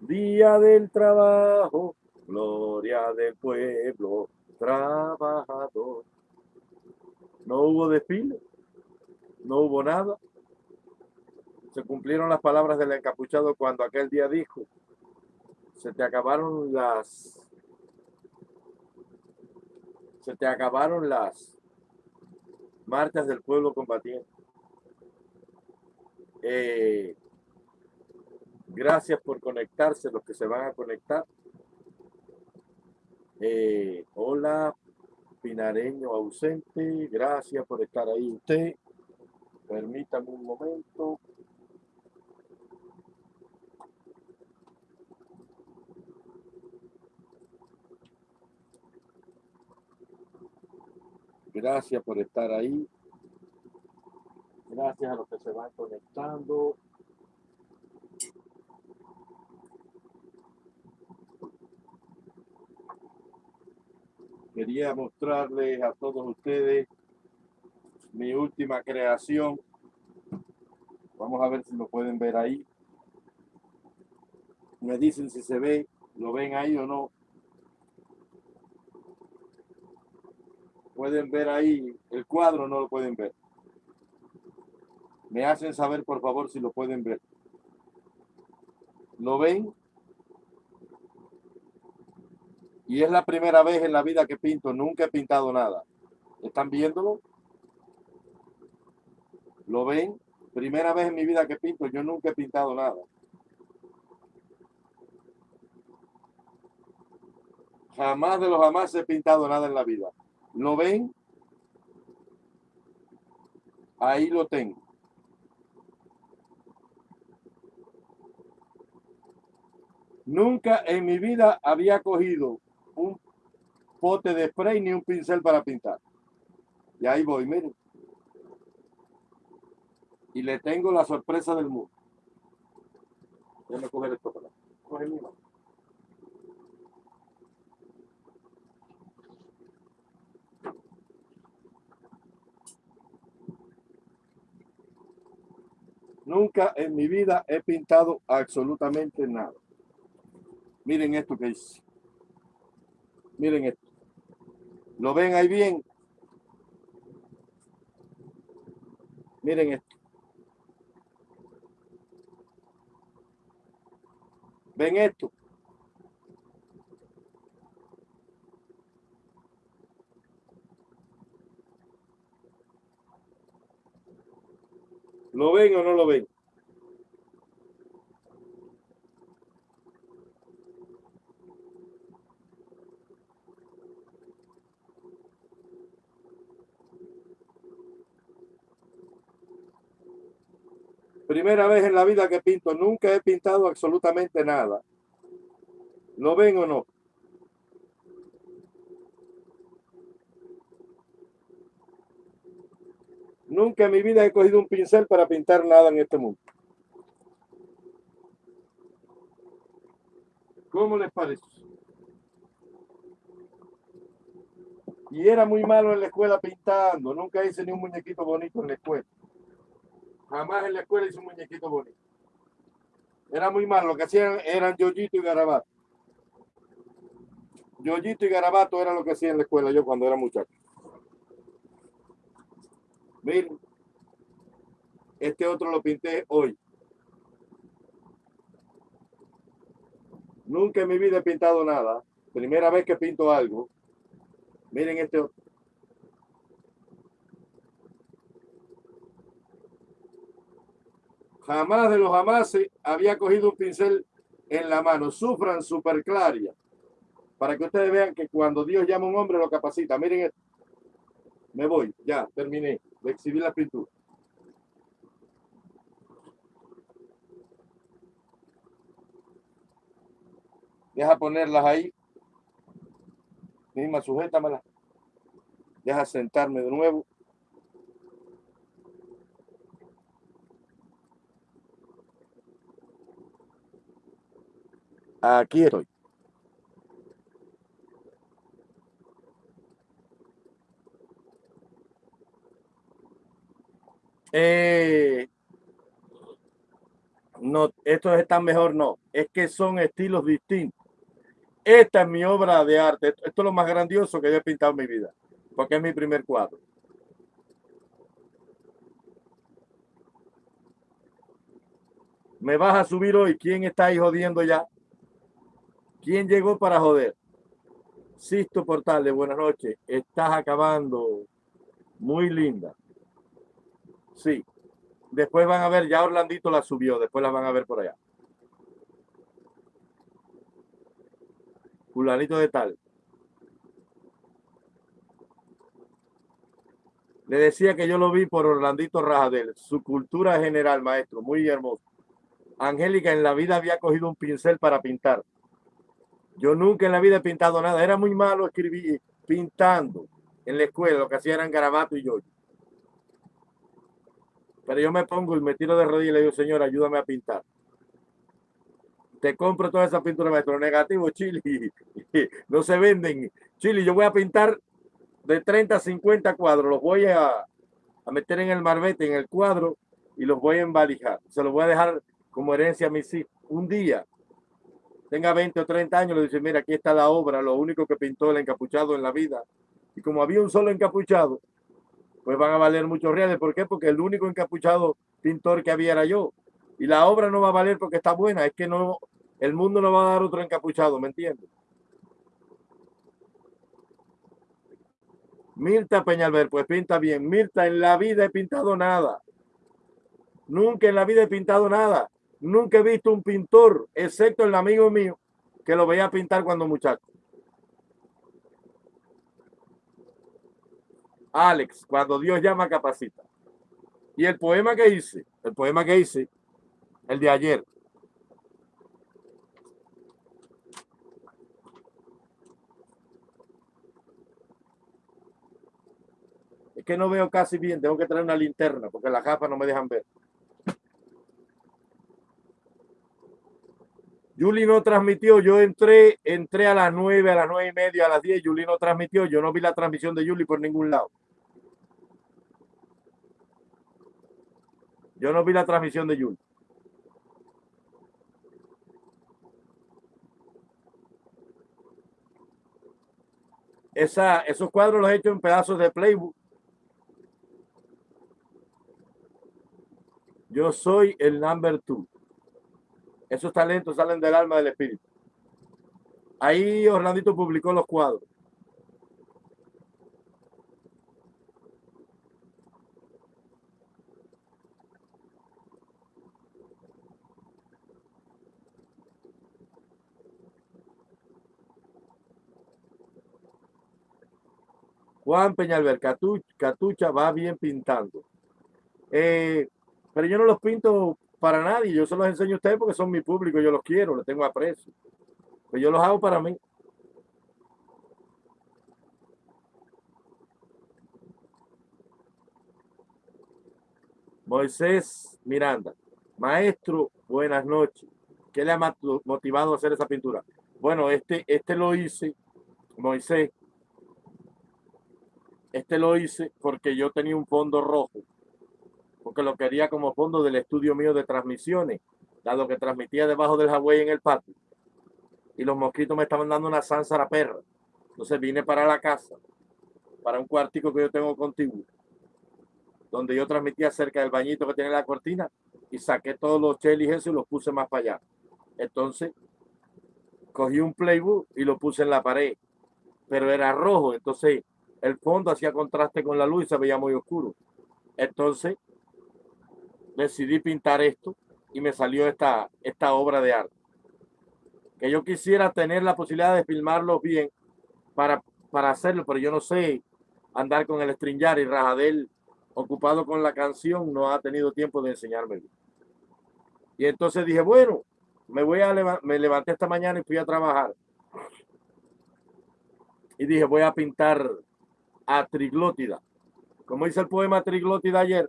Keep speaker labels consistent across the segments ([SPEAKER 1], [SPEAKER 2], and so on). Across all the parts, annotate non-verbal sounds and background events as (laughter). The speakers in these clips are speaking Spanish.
[SPEAKER 1] día del trabajo, gloria del pueblo trabajador. No hubo desfile, no hubo nada. Se cumplieron las palabras del encapuchado cuando aquel día dijo, se te acabaron las se te acabaron las marchas del pueblo combatiente. Eh, gracias por conectarse, los que se van a conectar. Eh, hola, Pinareño ausente. Gracias por estar ahí usted. Permítame un momento. Gracias por estar ahí. Gracias a los que se van conectando. Quería mostrarles a todos ustedes mi última creación. Vamos a ver si lo pueden ver ahí. Me dicen si se ve, lo ven ahí o no. Pueden ver ahí el cuadro, no lo pueden ver. Me hacen saber, por favor, si lo pueden ver. ¿Lo ven? Y es la primera vez en la vida que pinto. Nunca he pintado nada. ¿Están viéndolo? ¿Lo ven? Primera vez en mi vida que pinto. Yo nunca he pintado nada. Jamás de los jamás he pintado nada en la vida. ¿Lo ven? Ahí lo tengo. Nunca en mi vida había cogido un pote de spray ni un pincel para pintar. Y ahí voy, miren. Y le tengo la sorpresa del mundo. Déjame coger esto para Coge mi mano. Nunca en mi vida he pintado absolutamente nada. Miren esto que hice. Miren esto. ¿Lo ven ahí bien? Miren esto. ¿Ven esto? ¿Lo ven o no lo ven? Primera vez en la vida que pinto, nunca he pintado absolutamente nada. ¿Lo ven o no? Nunca en mi vida he cogido un pincel para pintar nada en este mundo. ¿Cómo les parece? Y era muy malo en la escuela pintando. Nunca hice ni un muñequito bonito en la escuela. Jamás en la escuela hice un muñequito bonito. Era muy malo. Lo que hacían eran yoyito y garabato. Yoyito y garabato era lo que hacía en la escuela yo cuando era muchacho. Miren, este otro lo pinté hoy. Nunca en mi vida he pintado nada. Primera vez que pinto algo. Miren este otro. Jamás de los jamás había cogido un pincel en la mano. Sufran super claria. Para que ustedes vean que cuando Dios llama a un hombre lo capacita. Miren esto. Me voy. Ya, terminé de exhibir la pintura. Deja ponerlas ahí. Misma, sujétamela. Deja sentarme de nuevo. Aquí estoy. Eh, No, estos están mejor, no. Es que son estilos distintos. Esta es mi obra de arte. Esto, esto es lo más grandioso que yo he pintado en mi vida. Porque es mi primer cuadro. me vas a subir hoy. ¿Quién está ahí jodiendo ya? ¿Quién llegó para joder? Sisto Portales, buenas noches. Estás acabando. Muy linda. Sí. Después van a ver, ya Orlandito la subió, después la van a ver por allá. Fulanito de tal. Le decía que yo lo vi por Orlandito Rajadel. Su cultura general, maestro, muy hermoso. Angélica en la vida había cogido un pincel para pintar. Yo nunca en la vida he pintado nada. Era muy malo escribir pintando en la escuela. Lo que hacía eran garabato y yo. Pero yo me pongo y me tiro de rodillas y le digo, señor, ayúdame a pintar. Te compro toda esa pintura, maestro. Negativo, Chile. No se venden. Chile, yo voy a pintar de 30 a 50 cuadros. Los voy a, a meter en el marbete, en el cuadro, y los voy a embalijar. Se los voy a dejar como herencia a mis hijos. Un día tenga 20 o 30 años, le dice, mira, aquí está la obra, lo único que pintó el encapuchado en la vida. Y como había un solo encapuchado, pues van a valer muchos reales. ¿Por qué? Porque el único encapuchado pintor que había era yo. Y la obra no va a valer porque está buena, es que no, el mundo no va a dar otro encapuchado, ¿me entiendes? Mirta Peñalver, pues pinta bien. Mirta, en la vida he pintado nada. Nunca en la vida he pintado nada. Nunca he visto un pintor, excepto el amigo mío, que lo veía pintar cuando muchacho. Alex, cuando Dios llama, capacita. Y el poema que hice, el poema que hice, el de ayer. Es que no veo casi bien, tengo que traer una linterna porque las gafas no me dejan ver. Juli no transmitió, yo entré, entré a las nueve, a las nueve y media, a las diez, Juli no transmitió, yo no vi la transmisión de Juli por ningún lado. Yo no vi la transmisión de Juli. Esa, esos cuadros los he hecho en pedazos de playbook. Yo soy el number two. Esos talentos salen del alma del espíritu. Ahí Orlandito publicó los cuadros. Juan Peñalver, Catucha va bien pintando. Eh, pero yo no los pinto para nadie. Yo se los enseño a ustedes porque son mi público, yo los quiero, los tengo aprecio. Pues yo los hago para mí. Moisés Miranda, maestro, buenas noches. ¿Qué le ha motivado a hacer esa pintura? Bueno, este, este lo hice, Moisés, este lo hice porque yo tenía un fondo rojo porque lo quería como fondo del estudio mío de transmisiones, dado que transmitía debajo del Hawaii en el patio. Y los mosquitos me estaban dando una la perra. Entonces vine para la casa, para un cuartico que yo tengo contigo, donde yo transmitía cerca del bañito que tiene la cortina y saqué todos los chelis eso y los puse más para allá. Entonces cogí un playbook y lo puse en la pared, pero era rojo, entonces el fondo hacía contraste con la luz y se veía muy oscuro. Entonces decidí pintar esto y me salió esta, esta obra de arte. Que yo quisiera tener la posibilidad de filmarlo bien para, para hacerlo, pero yo no sé andar con el stringar y Rajadel ocupado con la canción no ha tenido tiempo de enseñarme. Y entonces dije, bueno, me voy a me levanté esta mañana y fui a trabajar. Y dije, voy a pintar a Triglótida. Como dice el poema Triglótida ayer,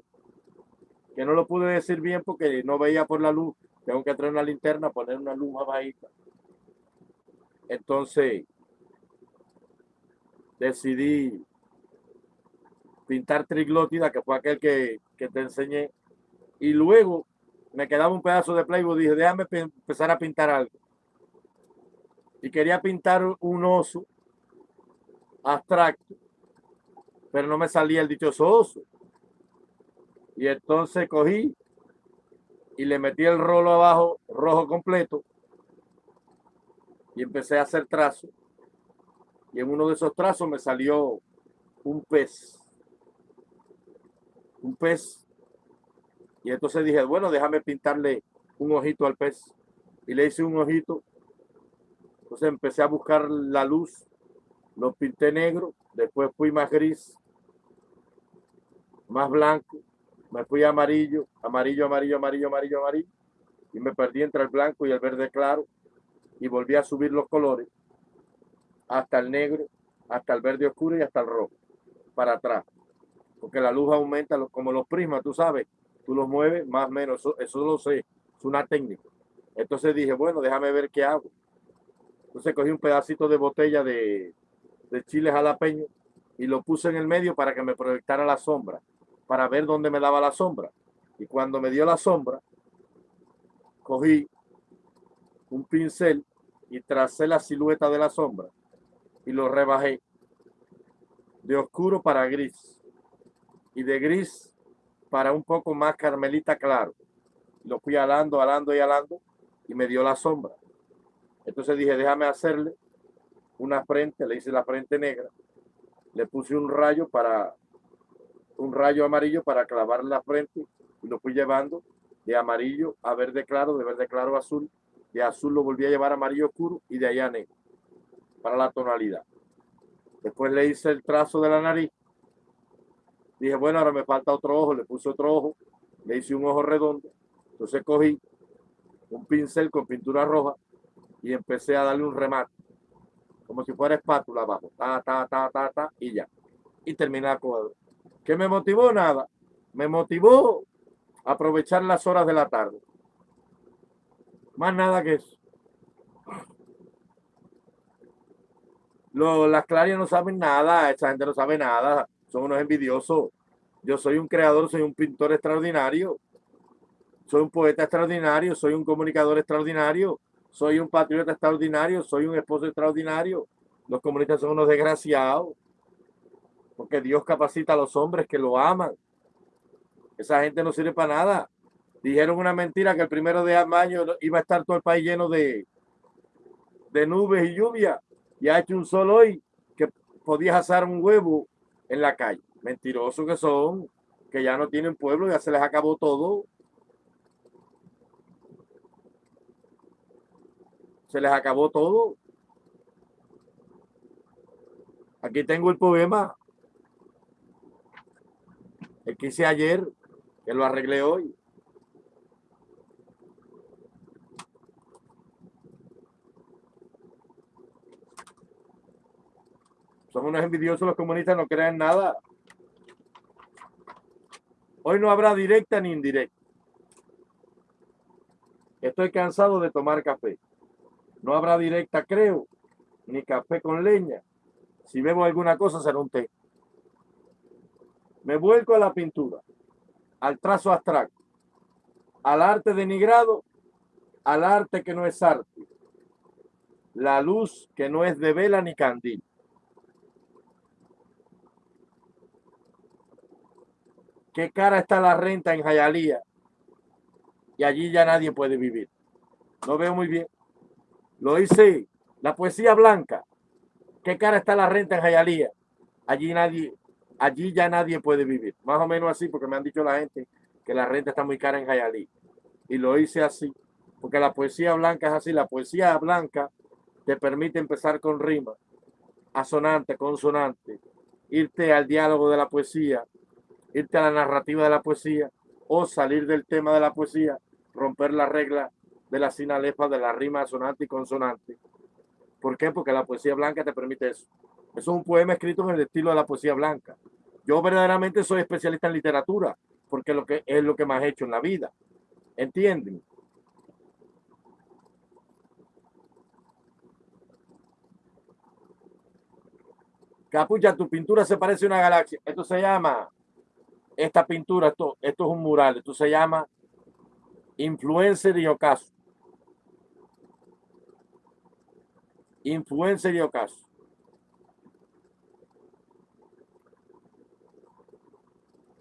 [SPEAKER 1] que no lo pude decir bien porque no veía por la luz. Tengo que traer una linterna, poner una luz más bajita. Entonces, decidí pintar triglótida, que fue aquel que, que te enseñé. Y luego me quedaba un pedazo de playboy, dije, déjame empezar a pintar algo. Y quería pintar un oso abstracto, pero no me salía el dichoso oso. Y entonces cogí y le metí el rolo abajo rojo completo y empecé a hacer trazos. Y en uno de esos trazos me salió un pez. Un pez. Y entonces dije, bueno, déjame pintarle un ojito al pez. Y le hice un ojito. Entonces empecé a buscar la luz. Lo pinté negro. Después fui más gris. Más blanco. Me fui amarillo. Amarillo, amarillo, amarillo, amarillo, amarillo. Y me perdí entre el blanco y el verde claro. Y volví a subir los colores. Hasta el negro. Hasta el verde oscuro y hasta el rojo para atrás. Porque la luz aumenta como los prismas, tú sabes, tú los mueves más o menos, eso, eso lo sé, es una técnica. Entonces dije, bueno, déjame ver qué hago. Entonces cogí un pedacito de botella de, de chile jalapeño y lo puse en el medio para que me proyectara la sombra, para ver dónde me daba la sombra. Y cuando me dio la sombra, cogí un pincel y tracé la silueta de la sombra y lo rebajé de oscuro para gris y de gris para un poco más carmelita claro. Lo fui alando, alando y alando y me dio la sombra. Entonces dije, déjame hacerle una frente, le hice la frente negra, le puse un rayo para un rayo amarillo para clavar la frente y lo fui llevando de amarillo a verde claro, de verde claro a azul, de azul lo volví a llevar a amarillo oscuro y de allá negro para la tonalidad. Después le hice el trazo de la nariz. Dije, bueno, ahora me falta otro ojo. Le puse otro ojo. Le hice un ojo redondo. Entonces cogí un pincel con pintura roja y empecé a darle un remate. Como si fuera espátula abajo. Ta, ta, ta, ta, ta, y ya. Y terminé el cuadro. ¿Qué me motivó? Nada. Me motivó aprovechar las horas de la tarde. Más nada que eso. las clarias no saben nada, esa gente no sabe nada, son unos envidiosos. Yo soy un creador, soy un pintor extraordinario, soy un poeta extraordinario, soy un comunicador extraordinario, soy un patriota extraordinario, soy un esposo extraordinario. Los comunistas son unos desgraciados, porque Dios capacita a los hombres que lo aman. Esa gente no sirve para nada. Dijeron una mentira que el primero de mayo iba a estar todo el país lleno de, de nubes y lluvia y ha hecho un sol hoy que podías asar un huevo en la calle. Mentirosos que son, que ya no tienen pueblo, ya se les acabó todo. Se les acabó todo. Aquí tengo el poema. El que hice ayer, que lo arreglé hoy. Son unos envidiosos los comunistas, no creen nada. Hoy no habrá directa ni indirecta. Estoy cansado de tomar café. No habrá directa, creo, ni café con leña. Si bebo alguna cosa, será un té. Me vuelco a la pintura, al trazo abstracto, al arte denigrado, al arte que no es arte, la luz que no es de vela ni candil. qué cara está la renta en Jayalía y allí ya nadie puede vivir. No veo muy bien. Lo hice, la poesía blanca. ¿Qué cara está la renta en Jayalía? Allí nadie, allí ya nadie puede vivir. Más o menos así, porque me han dicho la gente que la renta está muy cara en Jayalí. Y lo hice así, porque la poesía blanca es así. La poesía blanca te permite empezar con rima, asonante, consonante, irte al diálogo de la poesía, irte a la narrativa de la poesía o salir del tema de la poesía, romper la regla de la sinalefa de la rima sonante y consonante. ¿Por qué? Porque la poesía blanca te permite eso. Eso es un poema escrito en el estilo de la poesía blanca. Yo verdaderamente soy especialista en literatura, porque lo que es lo que más he hecho en la vida. ¿Entienden? Capucha, tu pintura se parece a una galaxia. Esto se llama esta pintura, esto, esto es un mural, esto se llama Influencer y ocaso. Influencer y ocaso.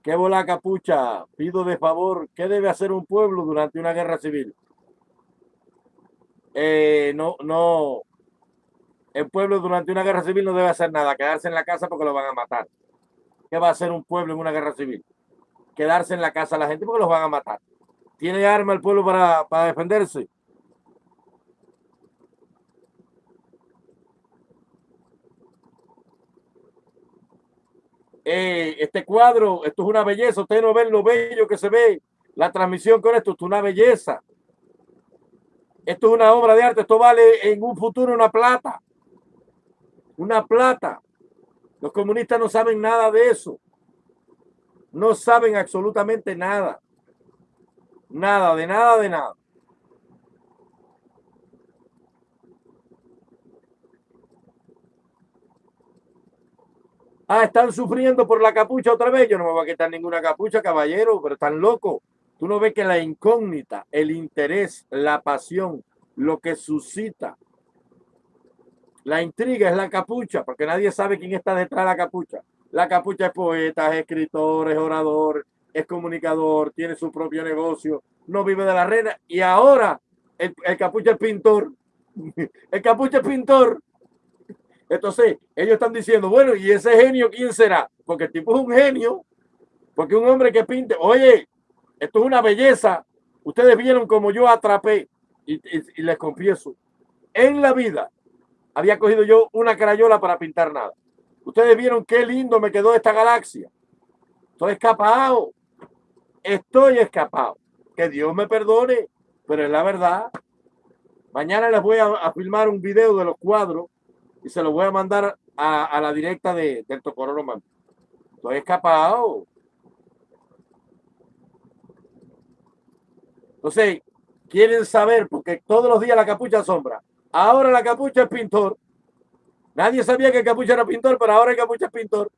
[SPEAKER 1] ¿Qué bola capucha? Pido de favor, ¿qué debe hacer un pueblo durante una guerra civil? Eh, no, no, el pueblo durante una guerra civil no debe hacer nada, quedarse en la casa porque lo van a matar. ¿Qué va a hacer un pueblo en una guerra civil? Quedarse en la casa la gente porque los van a matar. ¿Tiene arma el pueblo para, para defenderse? Eh, este cuadro, esto es una belleza. Ustedes no ven lo bello que se ve. La transmisión con esto, esto es una belleza. Esto es una obra de arte. Esto vale en un futuro una plata. Una plata. Los comunistas no saben nada de eso. No saben absolutamente nada. Nada, de nada, de nada. Ah, están sufriendo por la capucha otra vez. Yo no me voy a quitar ninguna capucha, caballero, pero están locos. Tú no ves que la incógnita, el interés, la pasión, lo que suscita la intriga es la capucha, porque nadie sabe quién está detrás de la capucha. La capucha es poeta, es escritor, es orador, es comunicador, tiene su propio negocio, no vive de la reina. Y ahora el, capucha es pintor. (laughs) El capucha es pintor. Entonces, ellos están diciendo, bueno, ¿y ese genio quién será? Porque el tipo es un genio, porque un hombre que pinte, oye, esto es una belleza. Ustedes vieron como yo atrapé, y les confieso, en la vida había cogido yo una crayola para pintar nada. Ustedes vieron qué lindo me quedó esta galaxia. Estoy escapado. Estoy escapado. Que Dios me perdone, pero es la verdad. Mañana les voy a, filmar un video de los cuadros y se los voy a mandar a, la directa de, del Tocororo Estoy escapado. Entonces, quieren saber, porque todos los días la capucha sombra. Ahora la capucha es pintor. Nadie sabía que capucha era pintor, pero ahora el capucha es pintor.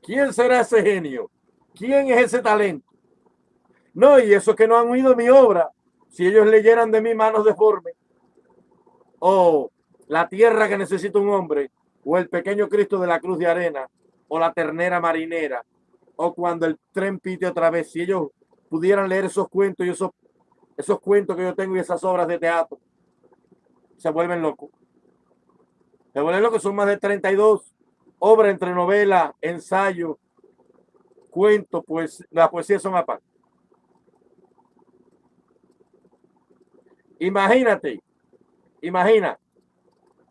[SPEAKER 1] ¿Quién será ese genio? ¿Quién es ese talento? No, y eso que no han oído mi obra, si ellos leyeran de mi manos deformes, o la tierra que necesita un hombre, o el pequeño Cristo de la cruz de arena, o la ternera marinera, o cuando el tren pite otra vez, si ellos pudieran leer esos cuentos y esos, esos cuentos que yo tengo y esas obras de teatro, se vuelven locos. Se vuelven locos, son más de 32 obras entre novela, ensayo, cuento, pues la poesía son aparte. Imagínate, imagina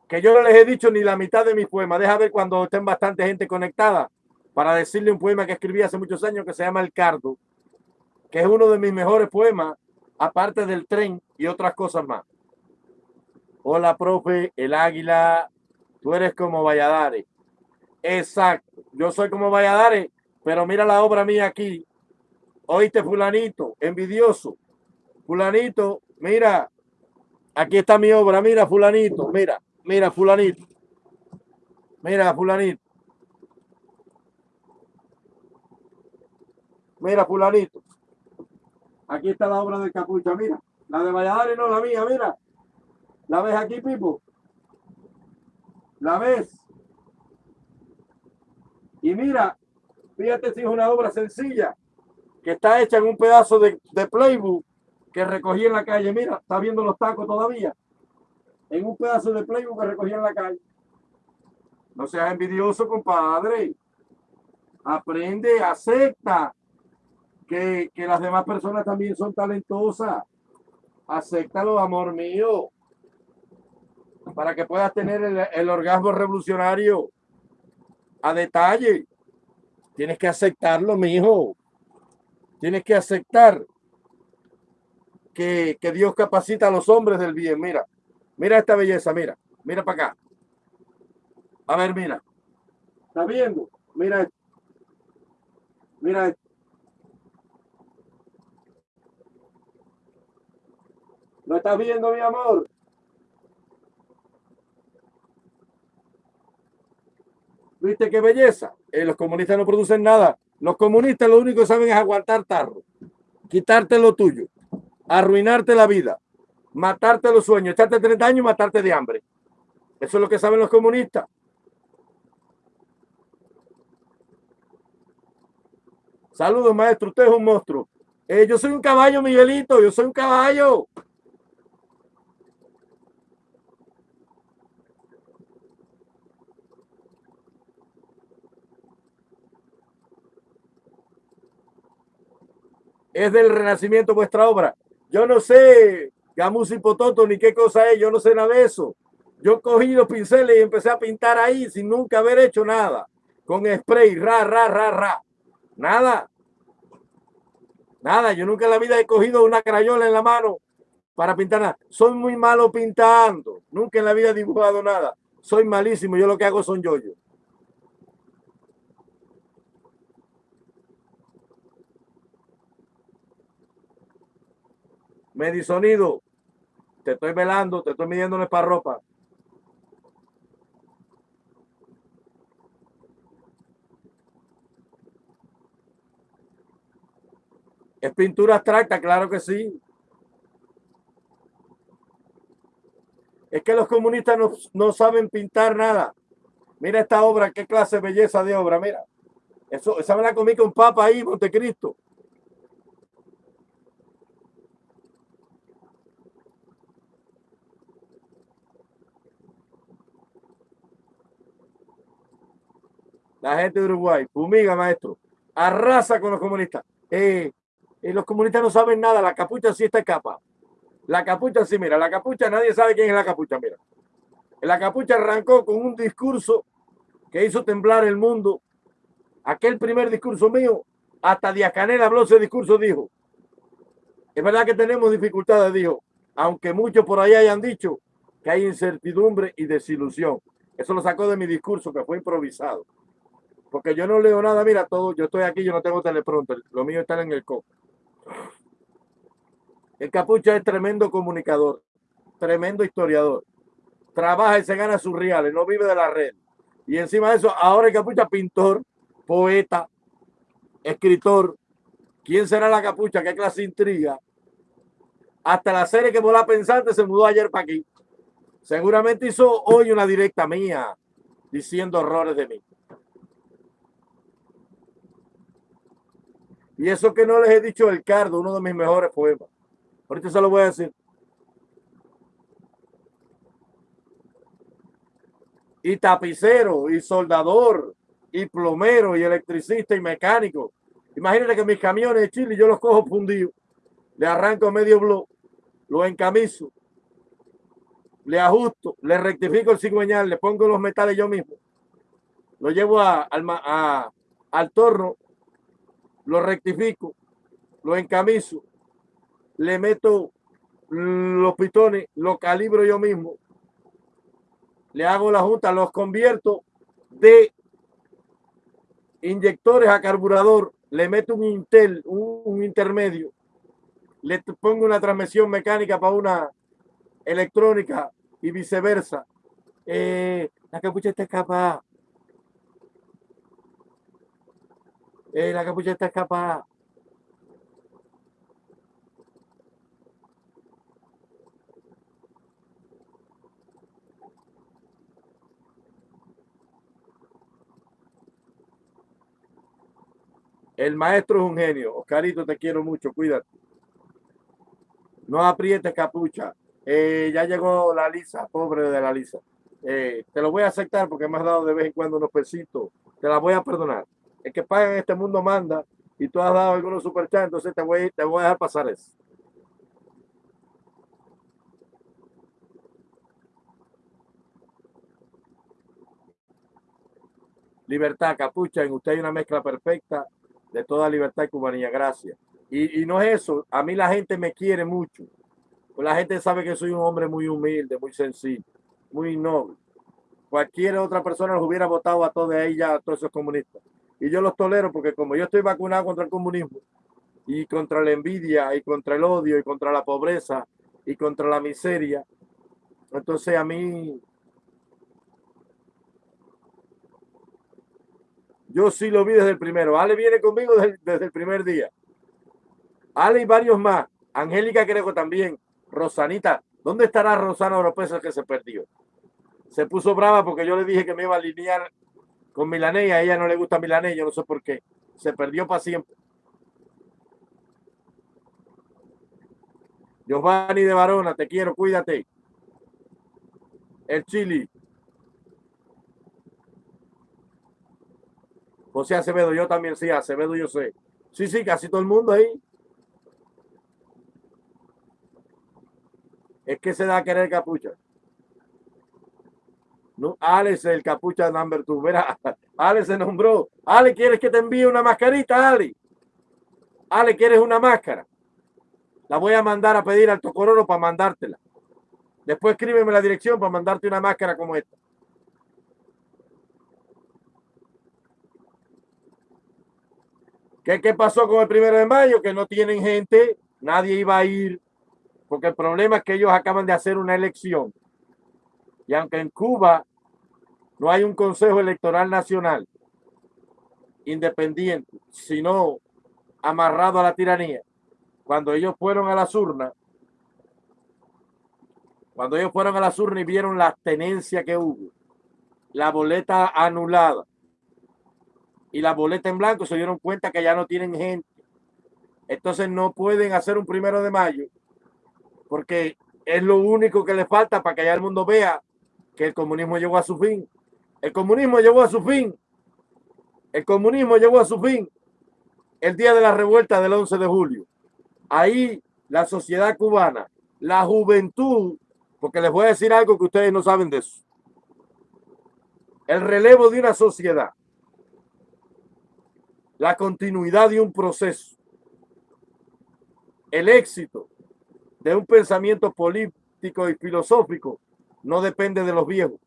[SPEAKER 1] que yo no les he dicho ni la mitad de mis poemas. Deja ver cuando estén bastante gente conectada para decirle un poema que escribí hace muchos años que se llama El Cardo, que es uno de mis mejores poemas, aparte del tren y otras cosas más. Hola, profe, el águila, tú eres como Valladares. Exacto, yo soy como Valladares, pero mira la obra mía aquí. Oíste, fulanito, envidioso. Fulanito, mira, aquí está mi obra, mira, fulanito, mira, mira, fulanito. Mira, fulanito. Mira, fulanito. Aquí está la obra del capucha, mira. La de Valladares no la mía, mira. ¿La ves aquí, Pipo? ¿La ves? Y mira, fíjate si es una obra sencilla, que está hecha en un pedazo de, de playbook que recogí en la calle. Mira, está viendo los tacos todavía. En un pedazo de playbook que recogí en la calle. No seas envidioso, compadre. Aprende, acepta que, que las demás personas también son talentosas. Acéptalo, amor mío para que puedas tener el, orgasmo revolucionario a detalle. Tienes que aceptarlo, mi hijo. Tienes que aceptar que, que, Dios capacita a los hombres del bien. Mira, mira esta belleza, mira, mira para acá. A ver, mira. ¿Está viendo? Mira esto. Mira esto. ¿Lo estás viendo, mi amor? ¿Viste qué belleza? Eh, los comunistas no producen nada. Los comunistas lo único que saben es aguantar tarro, quitarte lo tuyo. arruinarte la vida, matarte los sueños, echarte 30 años y matarte de hambre. Eso es lo que saben los comunistas. Saludos, maestro. Usted es un monstruo. Eh, yo soy un caballo, Miguelito. Yo soy un caballo. Es del renacimiento vuestra obra. Yo no sé Gamus y Pototo ni qué cosa es. Yo no sé nada de eso. Yo cogí los pinceles y empecé a pintar ahí sin nunca haber hecho nada. Con spray, ra, ra, ra, ra. Nada. Nada, yo nunca en la vida he cogido una crayola en la mano para pintar nada. Soy muy malo pintando. Nunca en la vida he dibujado nada. Soy malísimo. Yo lo que hago son yoyos. Medisonido. Te estoy velando, te estoy midiendo para ropa. ¿Es pintura abstracta? Claro que sí. Es que los comunistas no, saben pintar nada. Mira esta obra, qué clase de belleza de obra, mira. Eso, esa me la comí con papa ahí, Montecristo. La gente de Uruguay, fumiga, maestro. Arrasa con los comunistas. Eh, y los comunistas no saben nada. La capucha sí está capa. La capucha sí, mira, la capucha, nadie sabe quién es la capucha, mira. La capucha arrancó con un discurso que hizo temblar el mundo. Aquel primer discurso mío, hasta Díaz Canel habló ese discurso, dijo. Es verdad que tenemos dificultades, dijo, aunque muchos por ahí hayan dicho que hay incertidumbre y desilusión. Eso lo sacó de mi discurso, que fue improvisado. Porque yo no leo nada, mira, todo, yo estoy aquí, yo no tengo teleprompter, lo mío está en el coco. El capucha es tremendo comunicador, tremendo historiador. Trabaja y se gana sus reales, no vive de la red. Y encima de eso, ahora el capucha pintor, poeta, escritor. ¿Quién será la capucha? ¿Qué clase intriga? Hasta la serie que mola pensante se mudó ayer para aquí. Seguramente hizo hoy una directa mía diciendo horrores de mí. Y eso que no les he dicho el Cardo, uno de mis mejores poemas. Ahorita se lo voy a decir. Y tapicero, y soldador, y plomero, y electricista, y mecánico. Imagínate que mis camiones de Chile yo los cojo fundidos, le arranco medio blog, lo encamiso, le ajusto, le rectifico el cigüeñal, le pongo los metales yo mismo, lo llevo al torno, lo rectifico, lo encamiso, le meto los pitones, lo calibro yo mismo, le hago la junta, los convierto de inyectores a carburador, le meto un Intel, un, intermedio, le pongo una transmisión mecánica para una electrónica y viceversa. Eh, la capucha está escapada. Eh, la capucha está escapada. El maestro es un genio. Oscarito, te quiero mucho. Cuídate. No aprietes capucha. Eh, ya llegó la Lisa, pobre de la Lisa. Eh, te lo voy a aceptar porque me has dado de vez en cuando unos pesitos. Te la voy a perdonar. El que paga en este mundo manda y tú has dado algunos superchats, entonces te voy, a dejar pasar eso. Libertad, capucha, en usted hay una mezcla perfecta de toda libertad y cubanía. Gracias. Y, no es eso. A mí la gente me quiere mucho. Pues la gente sabe que soy un hombre muy humilde, muy sencillo, muy noble. Cualquier otra persona los hubiera votado a todos ella, a todos esos comunistas. Y yo los tolero porque como yo estoy vacunado contra el comunismo y contra la envidia y contra el odio y contra la pobreza y contra la miseria, entonces a mí Yo sí lo vi desde el primero. Ale viene conmigo desde, el primer día. Ale y varios más. Angélica creo también. Rosanita, ¿dónde estará Rosana Oropesa que se perdió? Se puso brava porque yo le dije que me iba a alinear con Milanés a ella no le gusta Milanés, no sé por qué. Se perdió para siempre. Giovanni de Barona, te quiero, cuídate. El Chili. José Acevedo, yo también sí, Acevedo yo sé. Sí, sí, casi todo el mundo ahí. Es que se da a querer capucha. No, Alex, el capucha number two. Mira, Ale se nombró. Ale, ¿quieres que te envíe una mascarita, Ale? Ale, ¿quieres una máscara? La voy a mandar a pedir al Tocororo para mandártela. Después escríbeme la dirección para mandarte una máscara como esta. ¿Qué, ¿Qué pasó con el primero de mayo? Que no tienen gente, nadie iba a ir, porque el problema es que ellos acaban de hacer una elección. Y aunque en Cuba no hay un Consejo Electoral Nacional independiente, sino amarrado a la tiranía, cuando ellos fueron a las urnas, cuando ellos fueron a las urnas y vieron la tenencia que hubo, la boleta anulada, y la boleta en blanco se dieron cuenta que ya no tienen gente. Entonces no pueden hacer un primero de mayo porque es lo único que le falta para que ya el mundo vea que el comunismo llegó a su fin. El comunismo llegó a su fin. El comunismo llegó a su fin el día de la revuelta del 11 de julio. Ahí la sociedad cubana, la juventud, porque les voy a decir algo que ustedes no saben de eso. El relevo de una sociedad la continuidad de un proceso, el éxito de un pensamiento político y filosófico no depende de los viejos.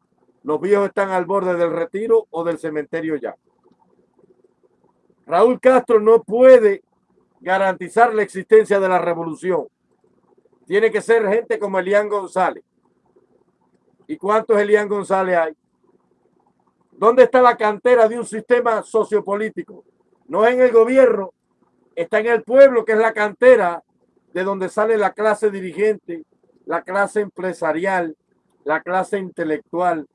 [SPEAKER 1] Los viejos están al borde del retiro o del cementerio ya. Raúl Castro no puede garantizar la existencia de la revolución. Tiene que ser gente como Elian González. ¿Y cuántos Elian González hay? ¿Dónde está la cantera de un sistema sociopolítico? no en el gobierno, está en el pueblo, que es la cantera de donde sale la clase dirigente, la clase empresarial, la clase intelectual,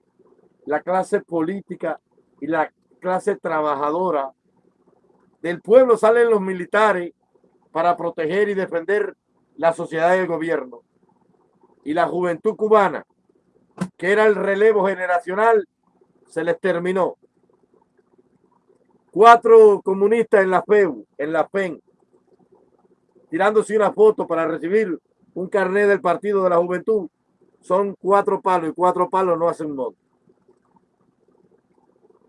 [SPEAKER 1] la clase política y la clase trabajadora. Del pueblo salen los militares para proteger y defender la sociedad y el gobierno. Y la juventud cubana, que era el relevo generacional, se les terminó cuatro comunistas en la FEU, en la PEN, tirándose una foto para recibir un carnet del Partido de la Juventud, son cuatro palos y cuatro palos no hacen modo.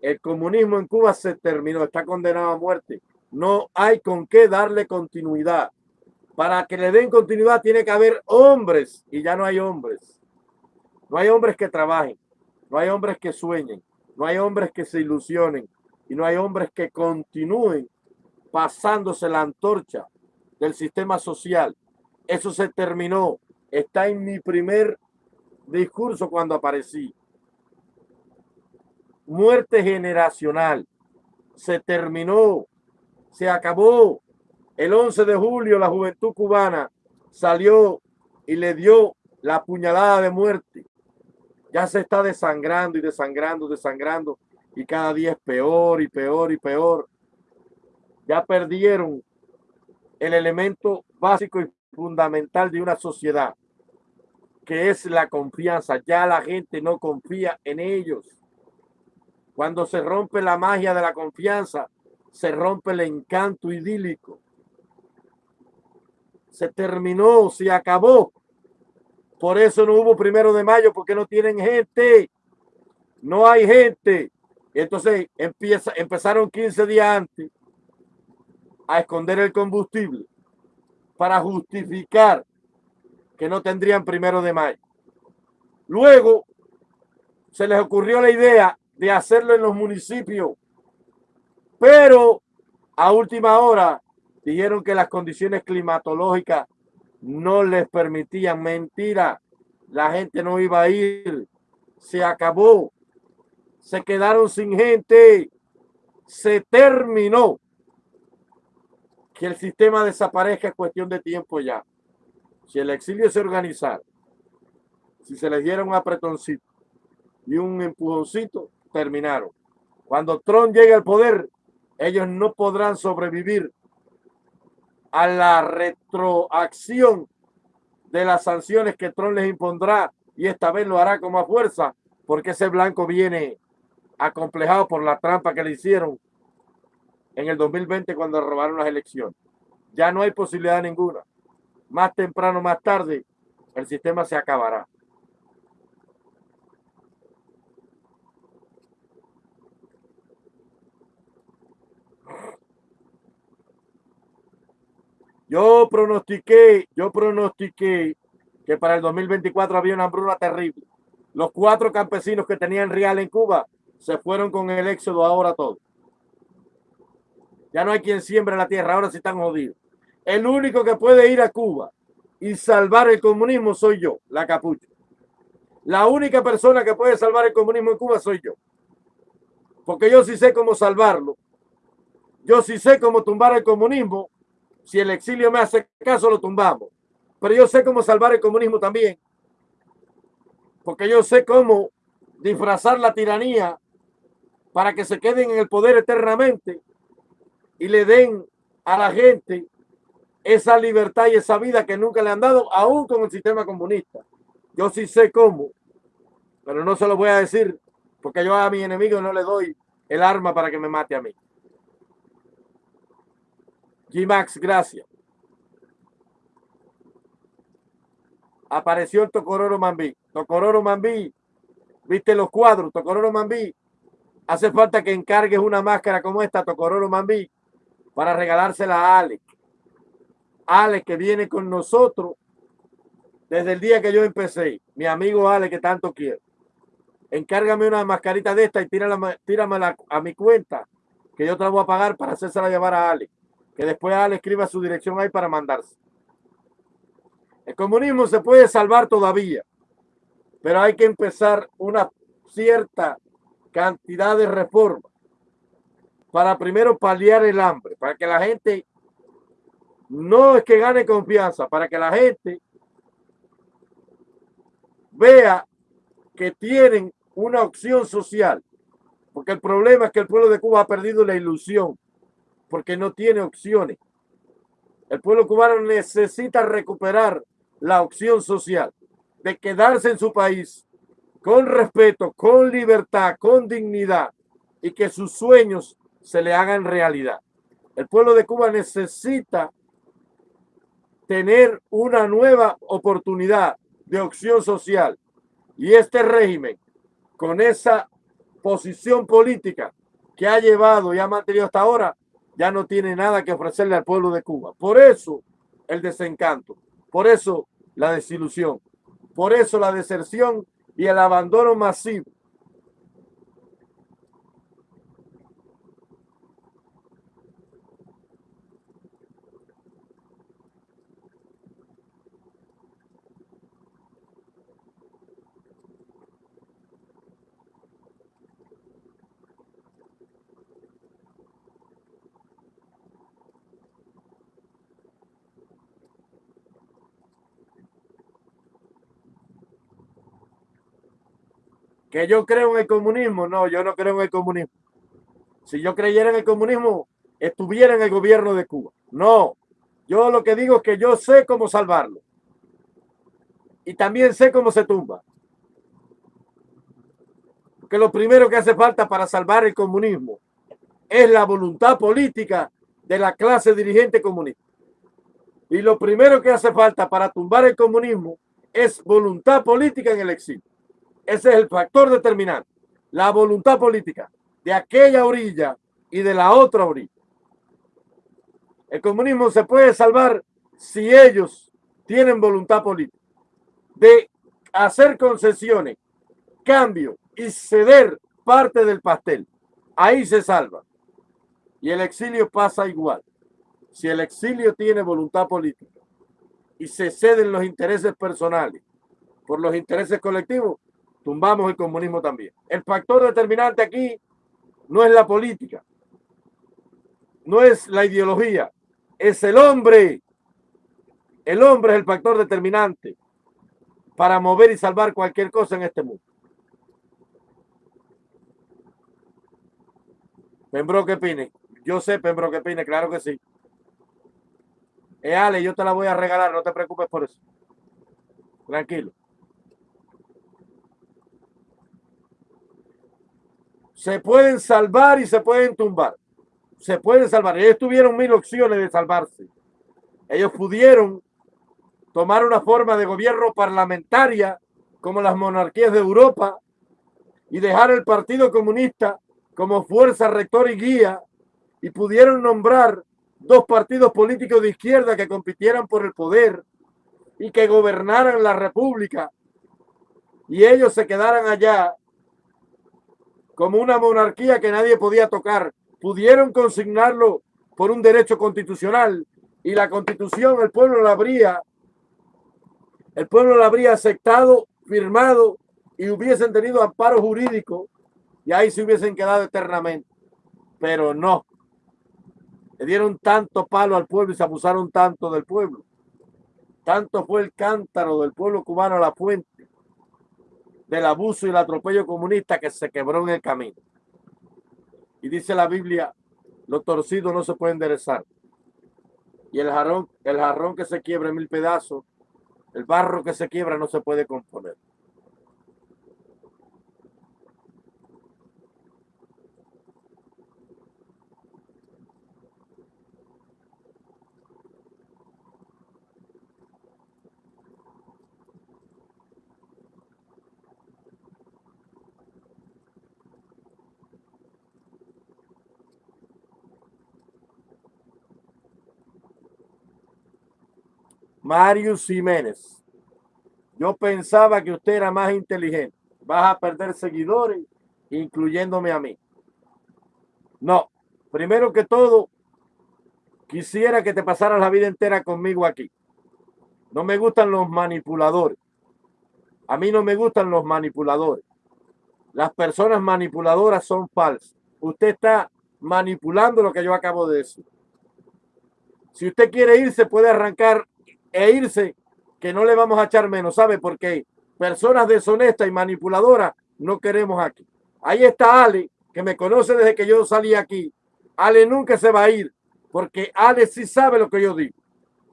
[SPEAKER 1] El comunismo en Cuba se terminó, está condenado a muerte. No hay con qué darle continuidad. Para que le den continuidad tiene que haber hombres y ya no hay hombres. No hay hombres que trabajen, no hay hombres que sueñen, no hay hombres que se ilusionen, y no hay hombres que continúen pasándose la antorcha del sistema social. Eso se terminó. Está en mi primer discurso cuando aparecí. Muerte generacional. Se terminó. Se acabó. El 11 de julio la juventud cubana salió y le dio la puñalada de muerte. Ya se está desangrando y desangrando, desangrando y cada día es peor y peor y peor. Ya perdieron el elemento básico y fundamental de una sociedad, que es la confianza. Ya la gente no confía en ellos. Cuando se rompe la magia de la confianza, se rompe el encanto idílico. Se terminó, se acabó. Por eso no hubo primero de mayo, porque no tienen gente. No hay gente. Entonces empieza, empezaron 15 días antes a esconder el combustible para justificar que no tendrían primero de mayo. Luego se les ocurrió la idea de hacerlo en los municipios, pero a última hora dijeron que las condiciones climatológicas no les permitían. Mentira, la gente no iba a ir, se acabó se quedaron sin gente, se terminó. Que el sistema desaparezca es cuestión de tiempo ya. si el exilio se organizara, si se les diera un apretoncito y un empujoncito, terminaron. Cuando Trump llegue al poder, ellos no podrán sobrevivir a la retroacción de las sanciones que Trump les impondrá y esta vez lo hará con más fuerza porque ese blanco viene acomplejado por la trampa que le hicieron en el 2020 cuando robaron las elecciones. Ya no hay posibilidad ninguna. Más temprano, más tarde, el sistema se acabará. Yo pronostiqué, yo pronostiqué que para el 2024 había una hambruna terrible. Los cuatro campesinos que tenían real en Cuba se fueron con el éxodo ahora todos. Ya no hay quien siembre la tierra, ahora sí están jodidos. El único que puede ir a Cuba y salvar el comunismo soy yo, la capucha. La única persona que puede salvar el comunismo en Cuba soy yo. Porque yo sí sé cómo salvarlo. Yo sí sé cómo tumbar el comunismo si el exilio me hace caso, lo tumbamos. Pero yo sé cómo salvar el comunismo también. Porque yo sé cómo disfrazar la tiranía para que se queden en el poder eternamente y le den a la gente esa libertad y esa vida que nunca le han dado, aún con el sistema comunista. Yo sí sé cómo, pero no se lo voy a decir porque yo a mi enemigo no le doy el arma para que me mate a mí. G-Max, gracias. Apareció el Tocororo Mambí. Tocororo Mambí, viste los cuadros, Tocororo Mambí. Hace falta que encargues una máscara como esta, Tocororo Mambí, para regalársela a Alex. Alex que viene con nosotros desde el día que yo empecé. Mi amigo Alex que tanto quiero. Encárgame una mascarita de esta y tírala, tíramela a mi cuenta, que yo te la voy a pagar para hacérsela llevar a Alex que después le escriba su dirección ahí para mandarse. El comunismo se puede salvar todavía, pero hay que empezar una cierta cantidad de reformas para primero paliar el hambre, para que la gente no es que gane confianza, para que la gente vea que tienen una opción social. Porque el problema es que el pueblo de Cuba ha perdido la ilusión porque no tiene opciones. El pueblo cubano necesita recuperar la opción social de quedarse en su país con respeto, con libertad, con dignidad y que sus sueños se le hagan realidad. El pueblo de Cuba necesita tener una nueva oportunidad de opción social y este régimen con esa posición política que ha llevado y ha mantenido hasta ahora ya no tiene nada que ofrecerle al pueblo de Cuba. Por eso el desencanto, por eso la desilusión, por eso la deserción y el abandono masivo que yo creo en el comunismo. No, yo no creo en el comunismo. Si yo creyera en el comunismo, estuviera en el gobierno de Cuba. No, yo lo que digo es que yo sé cómo salvarlo. Y también sé cómo se tumba. Porque lo primero que hace falta para salvar el comunismo es la voluntad política de la clase dirigente comunista. Y lo primero que hace falta para tumbar el comunismo es voluntad política en el exilio. Ese es el factor determinante. La voluntad política de aquella orilla y de la otra orilla. El comunismo se puede salvar si ellos tienen voluntad política de hacer concesiones, cambio y ceder parte del pastel. Ahí se salva. Y el exilio pasa igual. Si el exilio tiene voluntad política y se ceden los intereses personales por los intereses colectivos, tumbamos el comunismo también. El factor determinante aquí no es la política, no es la ideología, es el hombre El hombre es el factor determinante para mover y salvar cualquier cosa en este mundo. Pembroke Pine. Yo sé Pembroke Pine, claro que sí. Eh, Ale, yo te la voy a regalar, no te preocupes por eso. Tranquilo. Se pueden salvar y se pueden tumbar. Se pueden salvar. Ellos tuvieron mil opciones de salvarse. Ellos pudieron tomar una forma de gobierno parlamentaria como las monarquías de Europa y dejar el Partido Comunista como fuerza rector y guía y pudieron nombrar dos partidos políticos de izquierda que compitieran por el poder y que gobernaran la república y ellos se quedaran allá como una monarquía que nadie podía tocar. Pudieron consignarlo por un derecho constitucional y la constitución el pueblo la habría el pueblo la habría aceptado, firmado y hubiesen tenido amparo jurídico y ahí se hubiesen quedado eternamente. Pero no. Le dieron tanto palo al pueblo y se abusaron tanto del pueblo. Tanto fue el cántaro del pueblo cubano a la fuente del abuso y el atropello comunista que se quebró en el camino. Y dice la Biblia, los torcidos no se pueden enderezar. Y el jarrón, el jarrón que se quiebra en mil pedazos, el barro que se quiebra no se puede componer. Marius Jiménez. Yo pensaba que usted era más inteligente. Vas a perder seguidores, incluyéndome a mí. No, primero que todo, quisiera que te pasaras la vida entera conmigo aquí. No me gustan los manipuladores. A mí no me gustan los manipuladores. Las personas manipuladoras son falsas. Usted está manipulando lo que yo acabo de decir. Si usted quiere irse, puede arrancar e irse, que no le vamos a echar menos, ¿sabe? Porque personas deshonestas y manipuladoras no queremos aquí. Ahí está Ale, que me conoce desde que yo salí aquí. Ale nunca se va a ir, porque Ale sí sabe lo que yo digo.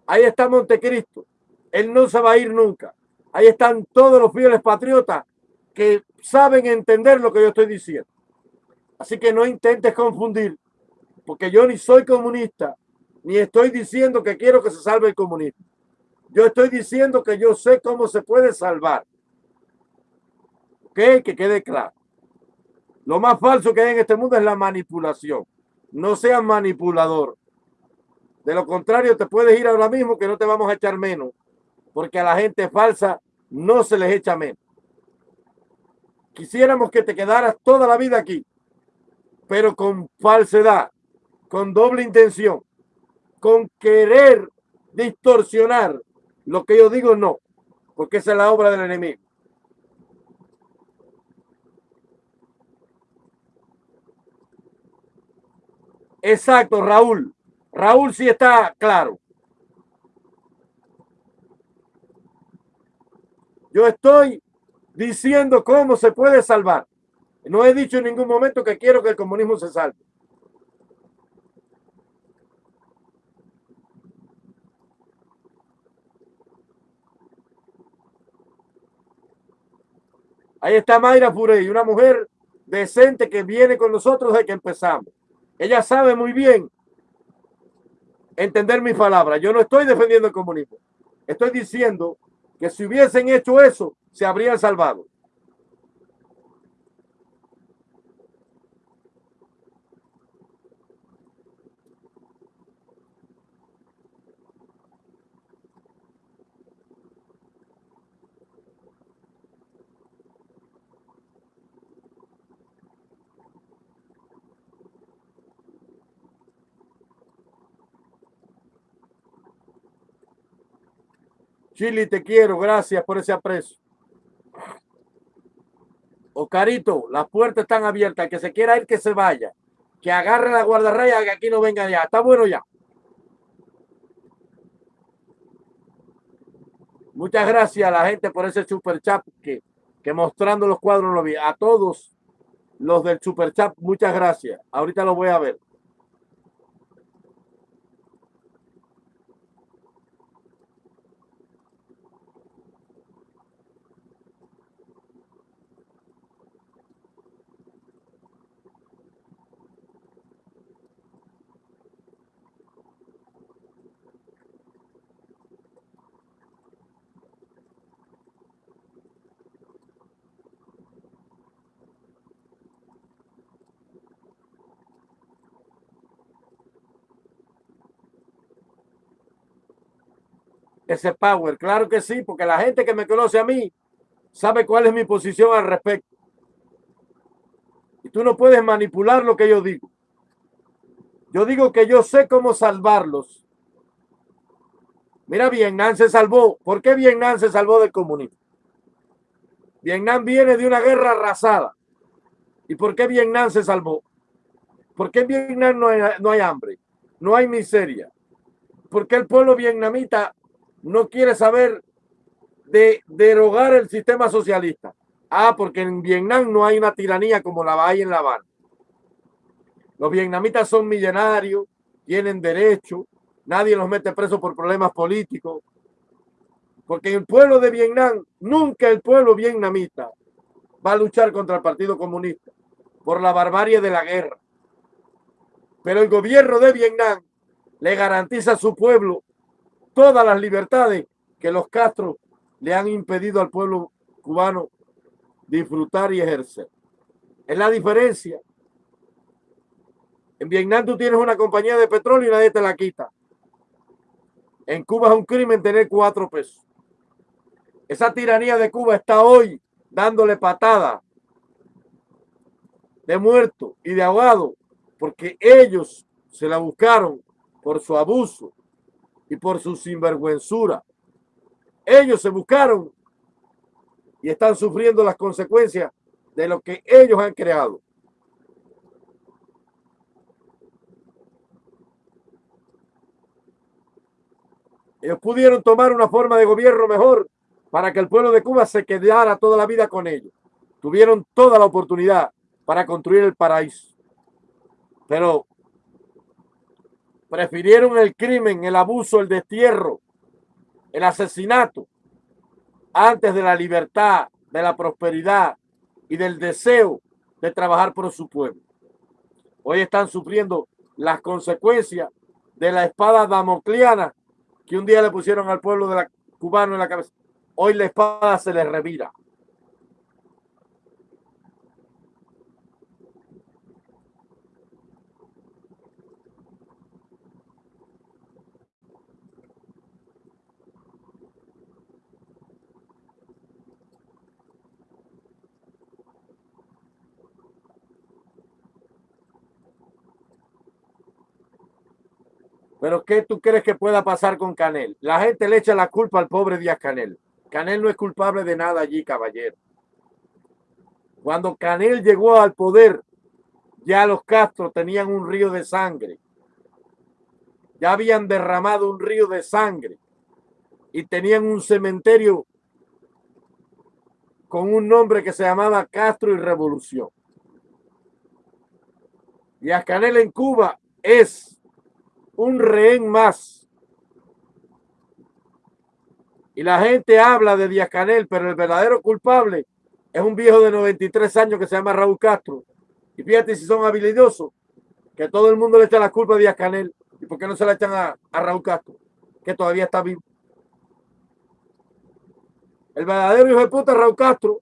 [SPEAKER 1] Ahí está Montecristo. Él no se va a ir nunca. Ahí están todos los fieles patriotas que saben entender lo que yo estoy diciendo. Así que no intentes confundir, porque yo ni soy comunista, ni estoy diciendo que quiero que se salve el comunismo. Yo estoy diciendo que yo sé cómo se puede salvar. ¿Ok? Que quede claro. Lo más falso que hay en este mundo es la manipulación. No seas manipulador. De lo contrario, te puedes ir ahora mismo que no te vamos a echar menos. Porque a la gente falsa no se les echa menos. Quisiéramos que te quedaras toda la vida aquí, pero con falsedad, con doble intención, con querer distorsionar lo que yo digo no, porque esa es la obra del enemigo. Exacto, Raúl. Raúl sí está claro. Yo estoy diciendo cómo se puede salvar. No he dicho en ningún momento que quiero que el comunismo se salve. Ahí está Mayra Furey, una mujer decente que viene con nosotros desde que empezamos. Ella sabe muy bien entender mis palabras. Yo no estoy defendiendo el comunismo. Estoy diciendo que si hubiesen hecho eso, se habrían salvado. Chile, te quiero. Gracias por ese aprecio. Ocarito, las puertas están abiertas. El que se quiera ir, que se vaya. Que agarre la guardarraya, que aquí no venga ya. Está bueno ya. Muchas gracias a la gente por ese super chat que, que mostrando los cuadros lo vi. A todos los del super chat, muchas gracias. Ahorita lo voy a ver. Ese power. Claro que sí, porque la gente que me conoce a mí sabe cuál es mi posición al respecto. Y tú no puedes manipular lo que yo digo. Yo digo que yo sé cómo salvarlos. Mira, Vietnam se salvó. ¿Por qué Vietnam se salvó del comunismo? Vietnam viene de una guerra arrasada. ¿Y por qué Vietnam se salvó? ¿Por qué en Vietnam no hay, no hay hambre? No hay miseria. ¿Por qué el pueblo vietnamita no quiere saber de derogar el sistema socialista. Ah, porque en Vietnam no hay una tiranía como la hay en La Habana. Los vietnamitas son millonarios, tienen derecho, nadie los mete preso por problemas políticos. Porque el pueblo de Vietnam, nunca el pueblo vietnamita va a luchar contra el Partido Comunista por la barbarie de la guerra. Pero el gobierno de Vietnam le garantiza a su pueblo todas las libertades que los Castro le han impedido al pueblo cubano disfrutar y ejercer. Es la diferencia. En Vietnam tú tienes una compañía de petróleo y nadie te la quita. En Cuba es un crimen tener cuatro pesos. Esa tiranía de Cuba está hoy dándole patada de muerto y de ahogado porque ellos se la buscaron por su abuso y por su sinvergüenzura. Ellos se buscaron y están sufriendo las consecuencias de lo que ellos han creado. Ellos pudieron tomar una forma de gobierno mejor para que el pueblo de Cuba se quedara toda la vida con ellos. Tuvieron toda la oportunidad para construir el paraíso. Pero Prefirieron el crimen, el abuso, el destierro, el asesinato, antes de la libertad, de la prosperidad y del deseo de trabajar por su pueblo. Hoy están sufriendo las consecuencias de la espada damocliana que un día le pusieron al pueblo de la, cubano en la cabeza. Hoy la espada se les revira. Pero ¿qué tú crees que pueda pasar con Canel? La gente le echa la culpa al pobre Díaz Canel. Canel no es culpable de nada allí, caballero. Cuando Canel llegó al poder, ya los Castro tenían un río de sangre. Ya habían derramado un río de sangre y tenían un cementerio con un nombre que se llamaba Castro y Revolución. Y a Canel en Cuba es un rehén más. Y la gente habla de Díaz Canel, pero el verdadero culpable es un viejo de 93 años que se llama Raúl Castro. Y fíjate si son habilidosos, que todo el mundo le echa la culpa a Díaz Canel. ¿Y por qué no se la echan a, Raúl Castro? Que todavía está vivo. El verdadero hijo de puta es Raúl Castro.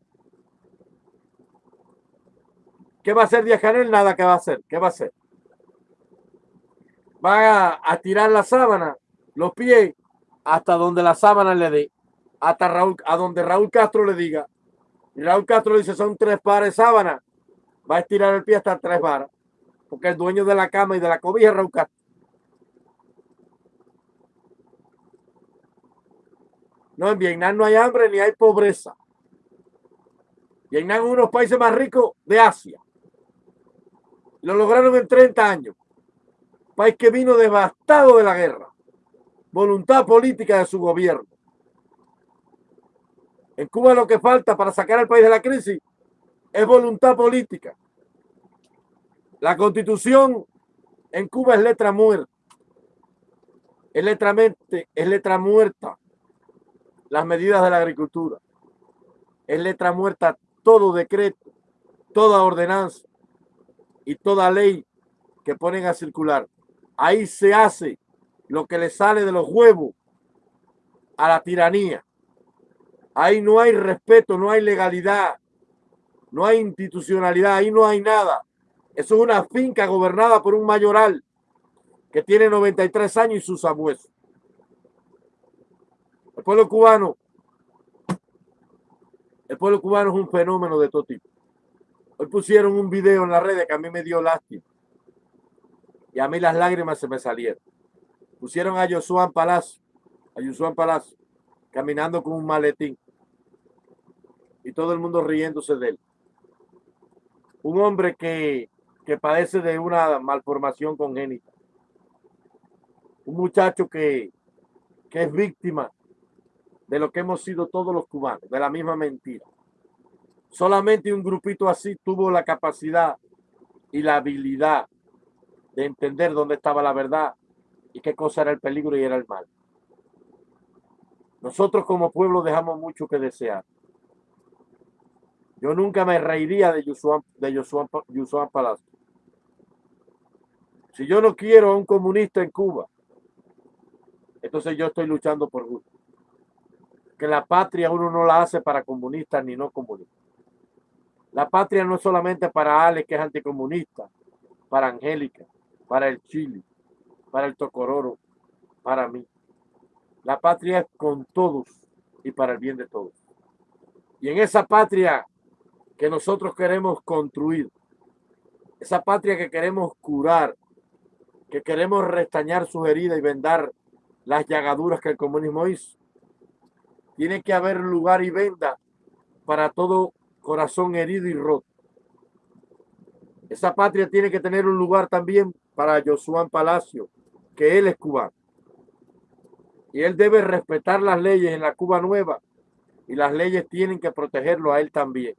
[SPEAKER 1] ¿Qué va a hacer Díaz Canel? Nada que va a hacer. ¿Qué va a hacer? Va a, tirar la sábana, los pies, hasta donde la sábana le dé, hasta Raúl, a donde Raúl Castro le diga. Y Raúl Castro dice, son tres pares de sábana, va a estirar el pie hasta tres varas, porque el dueño de la cama y de la cobija es Raúl Castro. No, en Vietnam no hay hambre ni hay pobreza. Vietnam es uno de los países más ricos de Asia. Lo lograron en 30 años país que vino devastado de la guerra, voluntad política de su gobierno. En Cuba lo que falta para sacar al país de la crisis es voluntad política. La constitución en Cuba es letra muerta. Es letra, es letra muerta. Las medidas de la agricultura. Es letra muerta todo decreto, toda ordenanza y toda ley que ponen a circular. Ahí se hace lo que le sale de los huevos a la tiranía. Ahí no hay respeto, no hay legalidad, no hay institucionalidad, ahí no hay nada. Eso es una finca gobernada por un mayoral que tiene 93 años y sus abuelos. El pueblo cubano, el pueblo cubano es un fenómeno de todo tipo. Hoy pusieron un video en la red que a mí me dio lástima. Y a mí las lágrimas se me salieron. Pusieron a Josué Palacio, a Josué Palacio, caminando con un maletín. Y todo el mundo riéndose de él. Un hombre que, que padece de una malformación congénita. Un muchacho que, que es víctima de lo que hemos sido todos los cubanos, de la misma mentira. Solamente un grupito así tuvo la capacidad y la habilidad de entender dónde estaba la verdad y qué cosa era el peligro y era el mal. Nosotros como pueblo dejamos mucho que desear. Yo nunca me reiría de Yusuan, de Yusuan, Palacio. Si yo no quiero a un comunista en Cuba, entonces yo estoy luchando por gusto. Que la patria uno no la hace para comunistas ni no comunistas. La patria no es solamente para Ale, que es anticomunista, para Angélica, para el Chile, para el Tocororo, para mí. La patria es con todos y para el bien de todos. Y en esa patria que nosotros queremos construir, esa patria que queremos curar, que queremos restañar sus heridas y vendar las llagaduras que el comunismo hizo, tiene que haber lugar y venda para todo corazón herido y roto. Esa patria tiene que tener un lugar también para Josué Palacio, que él es cubano. Y él debe respetar las leyes en la Cuba nueva y las leyes tienen que protegerlo a él también.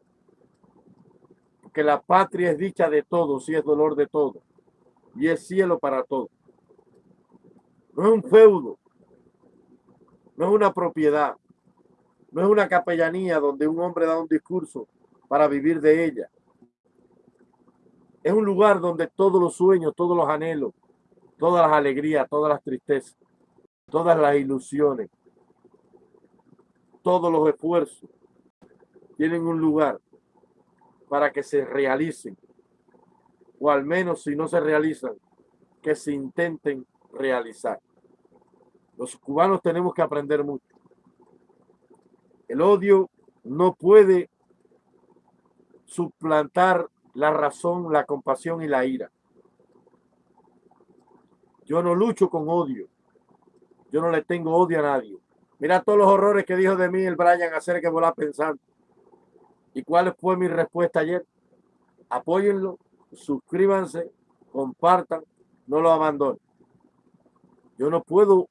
[SPEAKER 1] Porque la patria es dicha de todos y es dolor de todos y es cielo para todos. No es un feudo, no es una propiedad, no es una capellanía donde un hombre da un discurso para vivir de ella. Es un lugar donde todos los sueños, todos los anhelos, todas las alegrías, todas las tristezas, todas las ilusiones, todos los esfuerzos tienen un lugar para que se realicen, o al menos si no se realizan, que se intenten realizar. Los cubanos tenemos que aprender mucho. El odio no puede suplantar la razón, la compasión y la ira. Yo no lucho con odio. Yo no le tengo odio a nadie. Mira todos los horrores que dijo de mí el Brian hacer que volar pensando. ¿Y cuál fue mi respuesta ayer? Apóyenlo, suscríbanse, compartan, no lo abandonen. Yo no puedo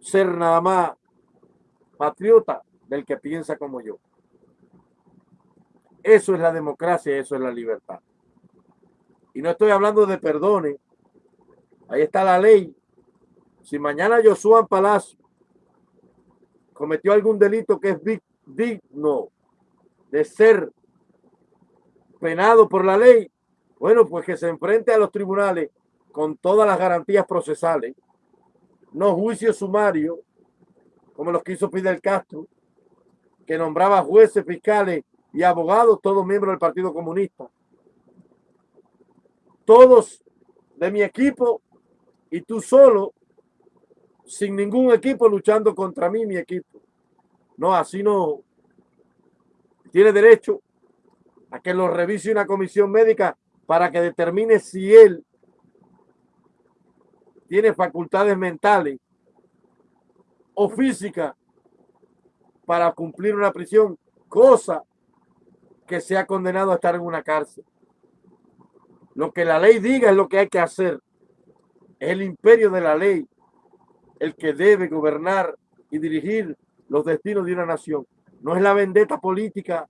[SPEAKER 1] ser nada más patriota del que piensa como yo. Eso es la democracia, eso es la libertad. Y no estoy hablando de perdones. Ahí está la ley. Si mañana Josué Palacio cometió algún delito que es digno de ser penado por la ley, bueno, pues que se enfrente a los tribunales con todas las garantías procesales, no juicio sumario, como los que hizo Fidel Castro, que nombraba jueces, fiscales y abogados, todos miembros del Partido Comunista. Todos de mi equipo y tú solo, sin ningún equipo luchando contra mí, mi equipo. No, así no. Tiene derecho a que lo revise una comisión médica para que determine si él tiene facultades mentales o físicas para cumplir una prisión, cosa que se ha condenado a estar en una cárcel. Lo que la ley diga es lo que hay que hacer. Es el imperio de la ley el que debe gobernar y dirigir los destinos de una nación. no es la vendetta política,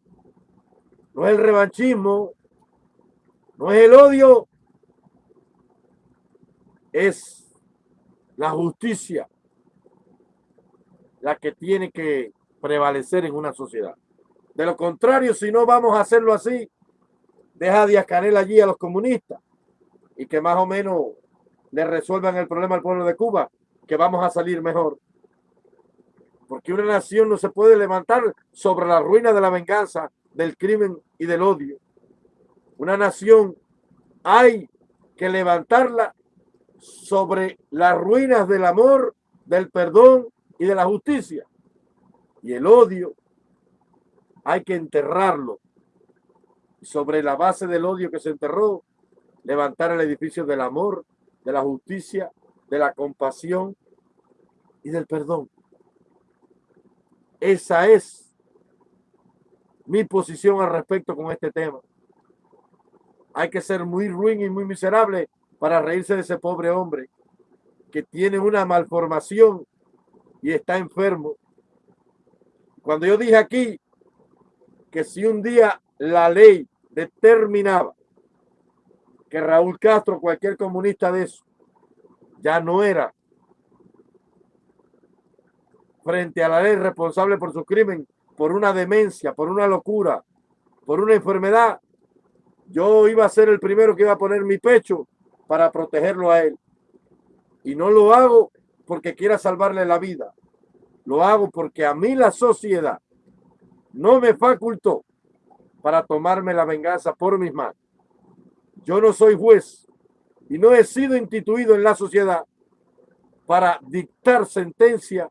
[SPEAKER 1] no es el revanchismo, no es el odio, es la justicia la que tiene que prevalecer en una sociedad. De lo contrario, si no vamos a hacerlo así, deja Díaz Canel allí a los comunistas y que más o menos le resuelvan el problema al pueblo de Cuba, que vamos a salir mejor. Porque una nación no se puede levantar sobre la ruina de la venganza, del crimen y del odio. Una nación hay que levantarla sobre las ruinas del amor, del perdón y de la justicia. Y el odio hay que enterrarlo. Sobre la base del odio que se enterró, levantar el edificio del amor, de la justicia, de la compasión y del perdón. Esa es mi posición al respecto con este tema. Hay que ser muy ruin y muy miserable para reírse de ese pobre hombre que tiene una malformación y está enfermo. Cuando yo dije aquí que si un día la ley determinaba que Raúl Castro, cualquier comunista de eso, ya no era frente a la ley responsable por su crimen, por una demencia, por una locura, por una enfermedad, yo iba a ser el primero que iba a poner mi pecho para protegerlo a él. Y no lo hago porque quiera salvarle la vida. Lo hago porque a mí la sociedad no me facultó para tomarme la venganza por mis manos. Yo no soy juez y no he sido instituido en la sociedad para dictar sentencia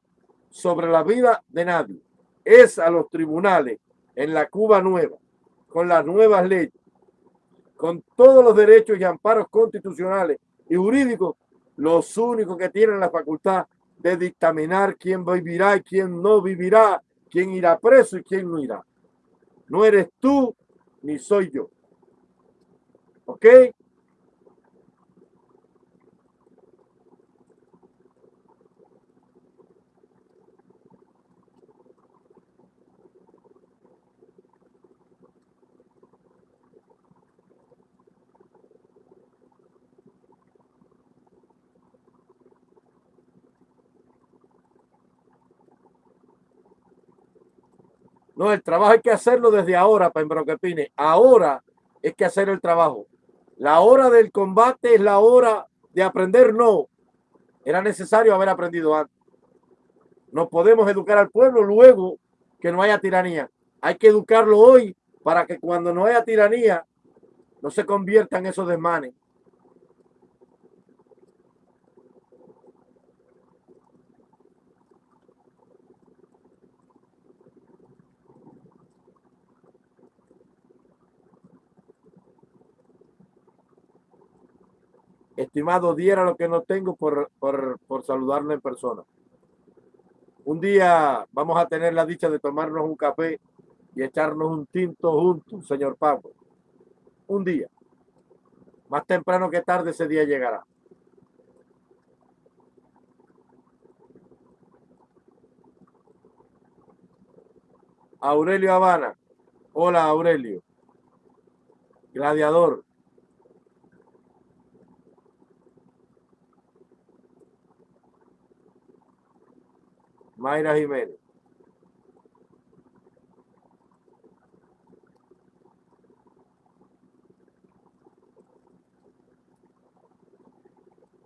[SPEAKER 1] sobre la vida de nadie. Es a los tribunales en la Cuba nueva, con las nuevas leyes, con todos los derechos y amparos constitucionales y jurídicos, los únicos que tienen la facultad de dictaminar quién vivirá y quién no vivirá, quién irá preso y quién no irá. No eres tú ni soy yo. ¿Ok? No, el trabajo hay que hacerlo desde ahora, Pembroke Pine. Ahora es que hacer el trabajo. La hora del combate es la hora de aprender, no. Era necesario haber aprendido antes. No podemos educar al pueblo luego que no haya tiranía. Hay que educarlo hoy para que cuando no haya tiranía no se conviertan esos desmanes. Estimado, diera lo que no tengo por, por, por saludarlo en persona. Un día vamos a tener la dicha de tomarnos un café y echarnos un tinto juntos, señor Pablo. Un día. Más temprano que tarde ese día llegará. Aurelio Habana. Hola, Aurelio. Gladiador. Mayra Jiménez.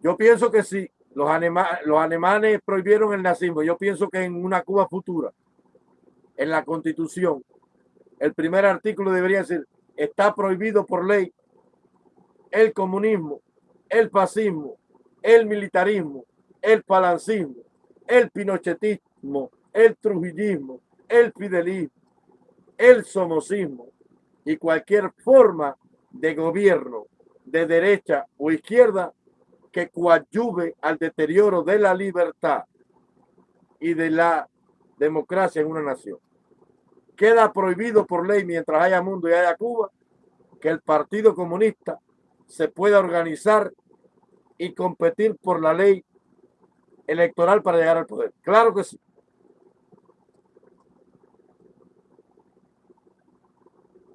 [SPEAKER 1] Yo pienso que sí, los, los alemanes prohibieron el nazismo. Yo pienso que en una Cuba futura, en la constitución, el primer artículo debería decir, está prohibido por ley el comunismo, el fascismo, el militarismo, el palancismo, el pinochetismo, el trujillismo, el fidelismo, el somocismo y cualquier forma de gobierno de derecha o izquierda que coadyuve al deterioro de la libertad y de la democracia en una nación. Queda prohibido por ley mientras haya mundo y haya Cuba que el Partido Comunista se pueda organizar y competir por la ley electoral para llegar al poder. Claro que sí.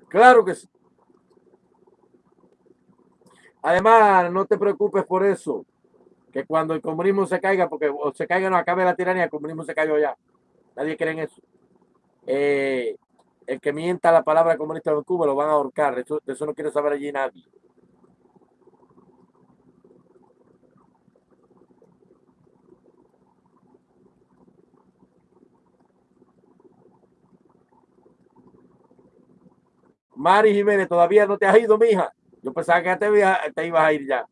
[SPEAKER 1] Claro que sí. Además, no te preocupes por eso, que cuando el comunismo se caiga, porque o se caiga no acabe la tiranía, el comunismo se cayó ya. Nadie cree en eso. Eh, el que mienta la palabra comunista en Cuba lo van a ahorcar. Eso, eso no quiere saber allí nadie. Mari Jiménez, todavía no te has ido, mija. Yo pensaba que te, te ibas a ir ya.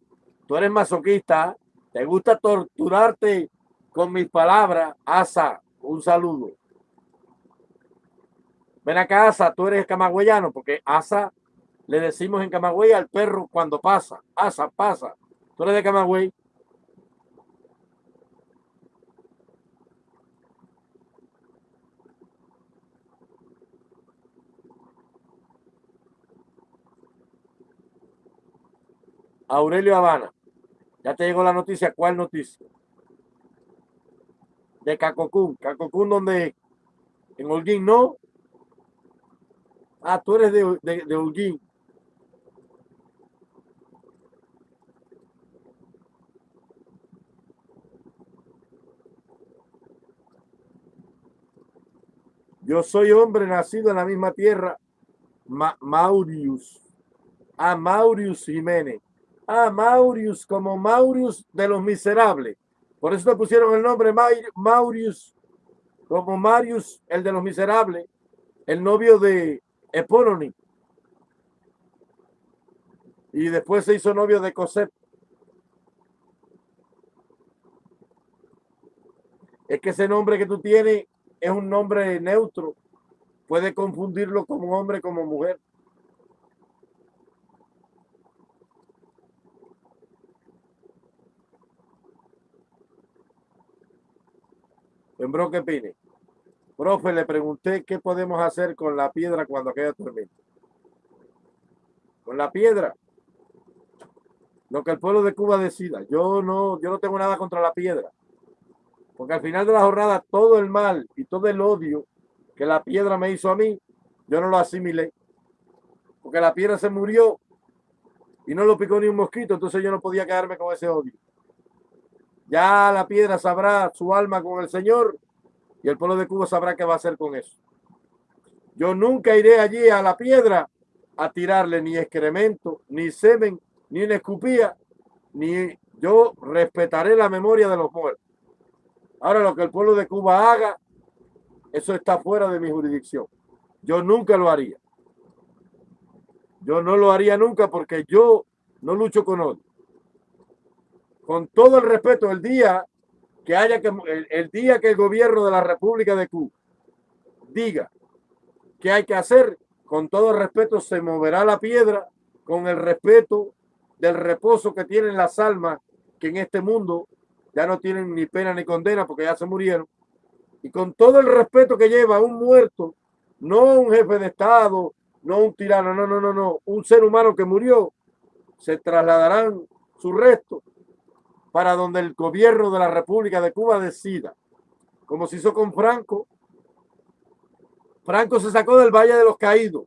[SPEAKER 1] Tú eres masoquista, te gusta torturarte con mis palabras. Asa, un saludo. Ven acá, Asa, tú eres camagüeyano, porque Asa le decimos en Camagüey al perro cuando pasa. Asa, pasa. Tú eres de Camagüey. Aurelio Habana. Ya te llegó la noticia. ¿Cuál noticia? De Cacocún. Cacocún, donde en Holguín no. Ah, tú eres de, de, Holguín. Yo soy hombre nacido en la misma tierra. Ma Maurius. A ah, Maurius Jiménez. Ah, Maurius, como Maurius de los miserables. Por eso le pusieron el nombre Maurius, como Marius, el de los miserables, el novio de Epónoni. Y después se hizo novio de Cosette. Es que ese nombre que tú tienes es un nombre neutro. Puede confundirlo como hombre como mujer. Sembró que pine. Profe, le pregunté qué podemos hacer con la piedra cuando queda tormenta. Con la piedra. Lo que el pueblo de Cuba decida. Yo no, yo no tengo nada contra la piedra. Porque al final de la jornada todo el mal y todo el odio que la piedra me hizo a mí, yo no lo asimilé. Porque la piedra se murió y no lo picó ni un mosquito, entonces yo no podía quedarme con ese odio. Ya la piedra sabrá su alma con el Señor y el pueblo de Cuba sabrá qué va a hacer con eso. Yo nunca iré allí a la piedra a tirarle ni excremento, ni semen, ni escupía, ni yo respetaré la memoria de los muertos. Ahora lo que el pueblo de Cuba haga, eso está fuera de mi jurisdicción. Yo nunca lo haría. Yo no lo haría nunca porque yo no lucho con odio con todo el respeto, el día que haya que, el, día que el gobierno de la República de Cuba diga que hay que hacer, con todo el respeto se moverá la piedra con el respeto del reposo que tienen las almas que en este mundo ya no tienen ni pena ni condena porque ya se murieron. Y con todo el respeto que lleva un muerto, no un jefe de Estado, no un tirano, no, no, no, no, un ser humano que murió, se trasladarán su resto para donde el gobierno de la República de Cuba decida, como se hizo con Franco. Franco se sacó del Valle de los Caídos,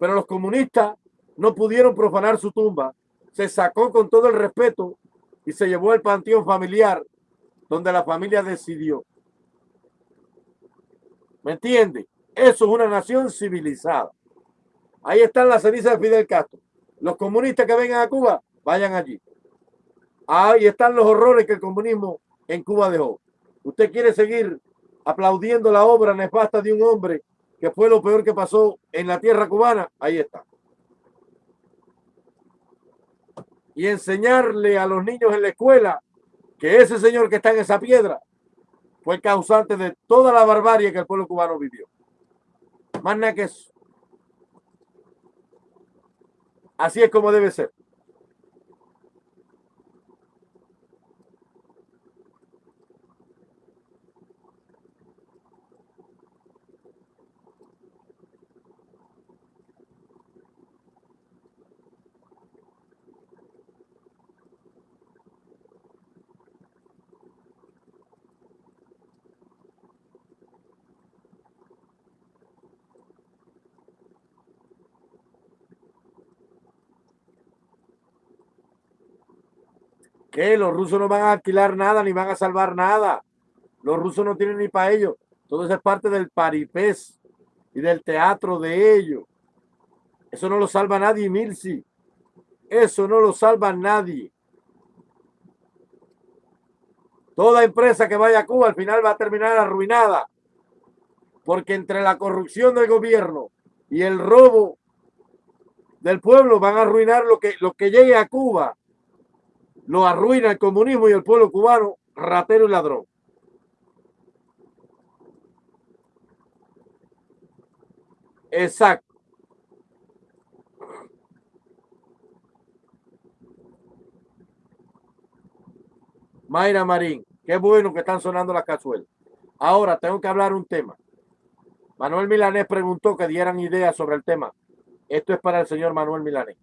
[SPEAKER 1] pero los comunistas no pudieron profanar su tumba. Se sacó con todo el respeto y se llevó al panteón familiar donde la familia decidió. ¿Me entiende? Eso es una nación civilizada. Ahí están las cenizas de Fidel Castro. Los comunistas que vengan a Cuba, vayan allí. Ahí están los horrores que el comunismo en Cuba dejó. Usted quiere seguir aplaudiendo la obra nefasta de un hombre que fue lo peor que pasó en la tierra cubana. Ahí está. Y enseñarle a los niños en la escuela que ese señor que está en esa piedra fue causante de toda la barbarie que el pueblo cubano vivió. Más nada que eso. Así es como debe ser. Los rusos no van a alquilar nada ni van a salvar nada. Los rusos no tienen ni para ellos. Todo eso es parte del paripés y del teatro de ellos. Eso no lo salva nadie, Milsi. Eso no lo salva nadie. Toda empresa que vaya a Cuba al final va a terminar arruinada. Porque entre la corrupción del gobierno y el robo del pueblo van a arruinar lo que, lo que llegue a Cuba. Lo arruina el comunismo y el pueblo cubano, ratero y ladrón. Exacto. Mayra Marín, qué bueno que están sonando las cazuelas. Ahora tengo que hablar un tema. Manuel Milanés preguntó que dieran ideas sobre el tema. Esto es para el señor Manuel Milanés.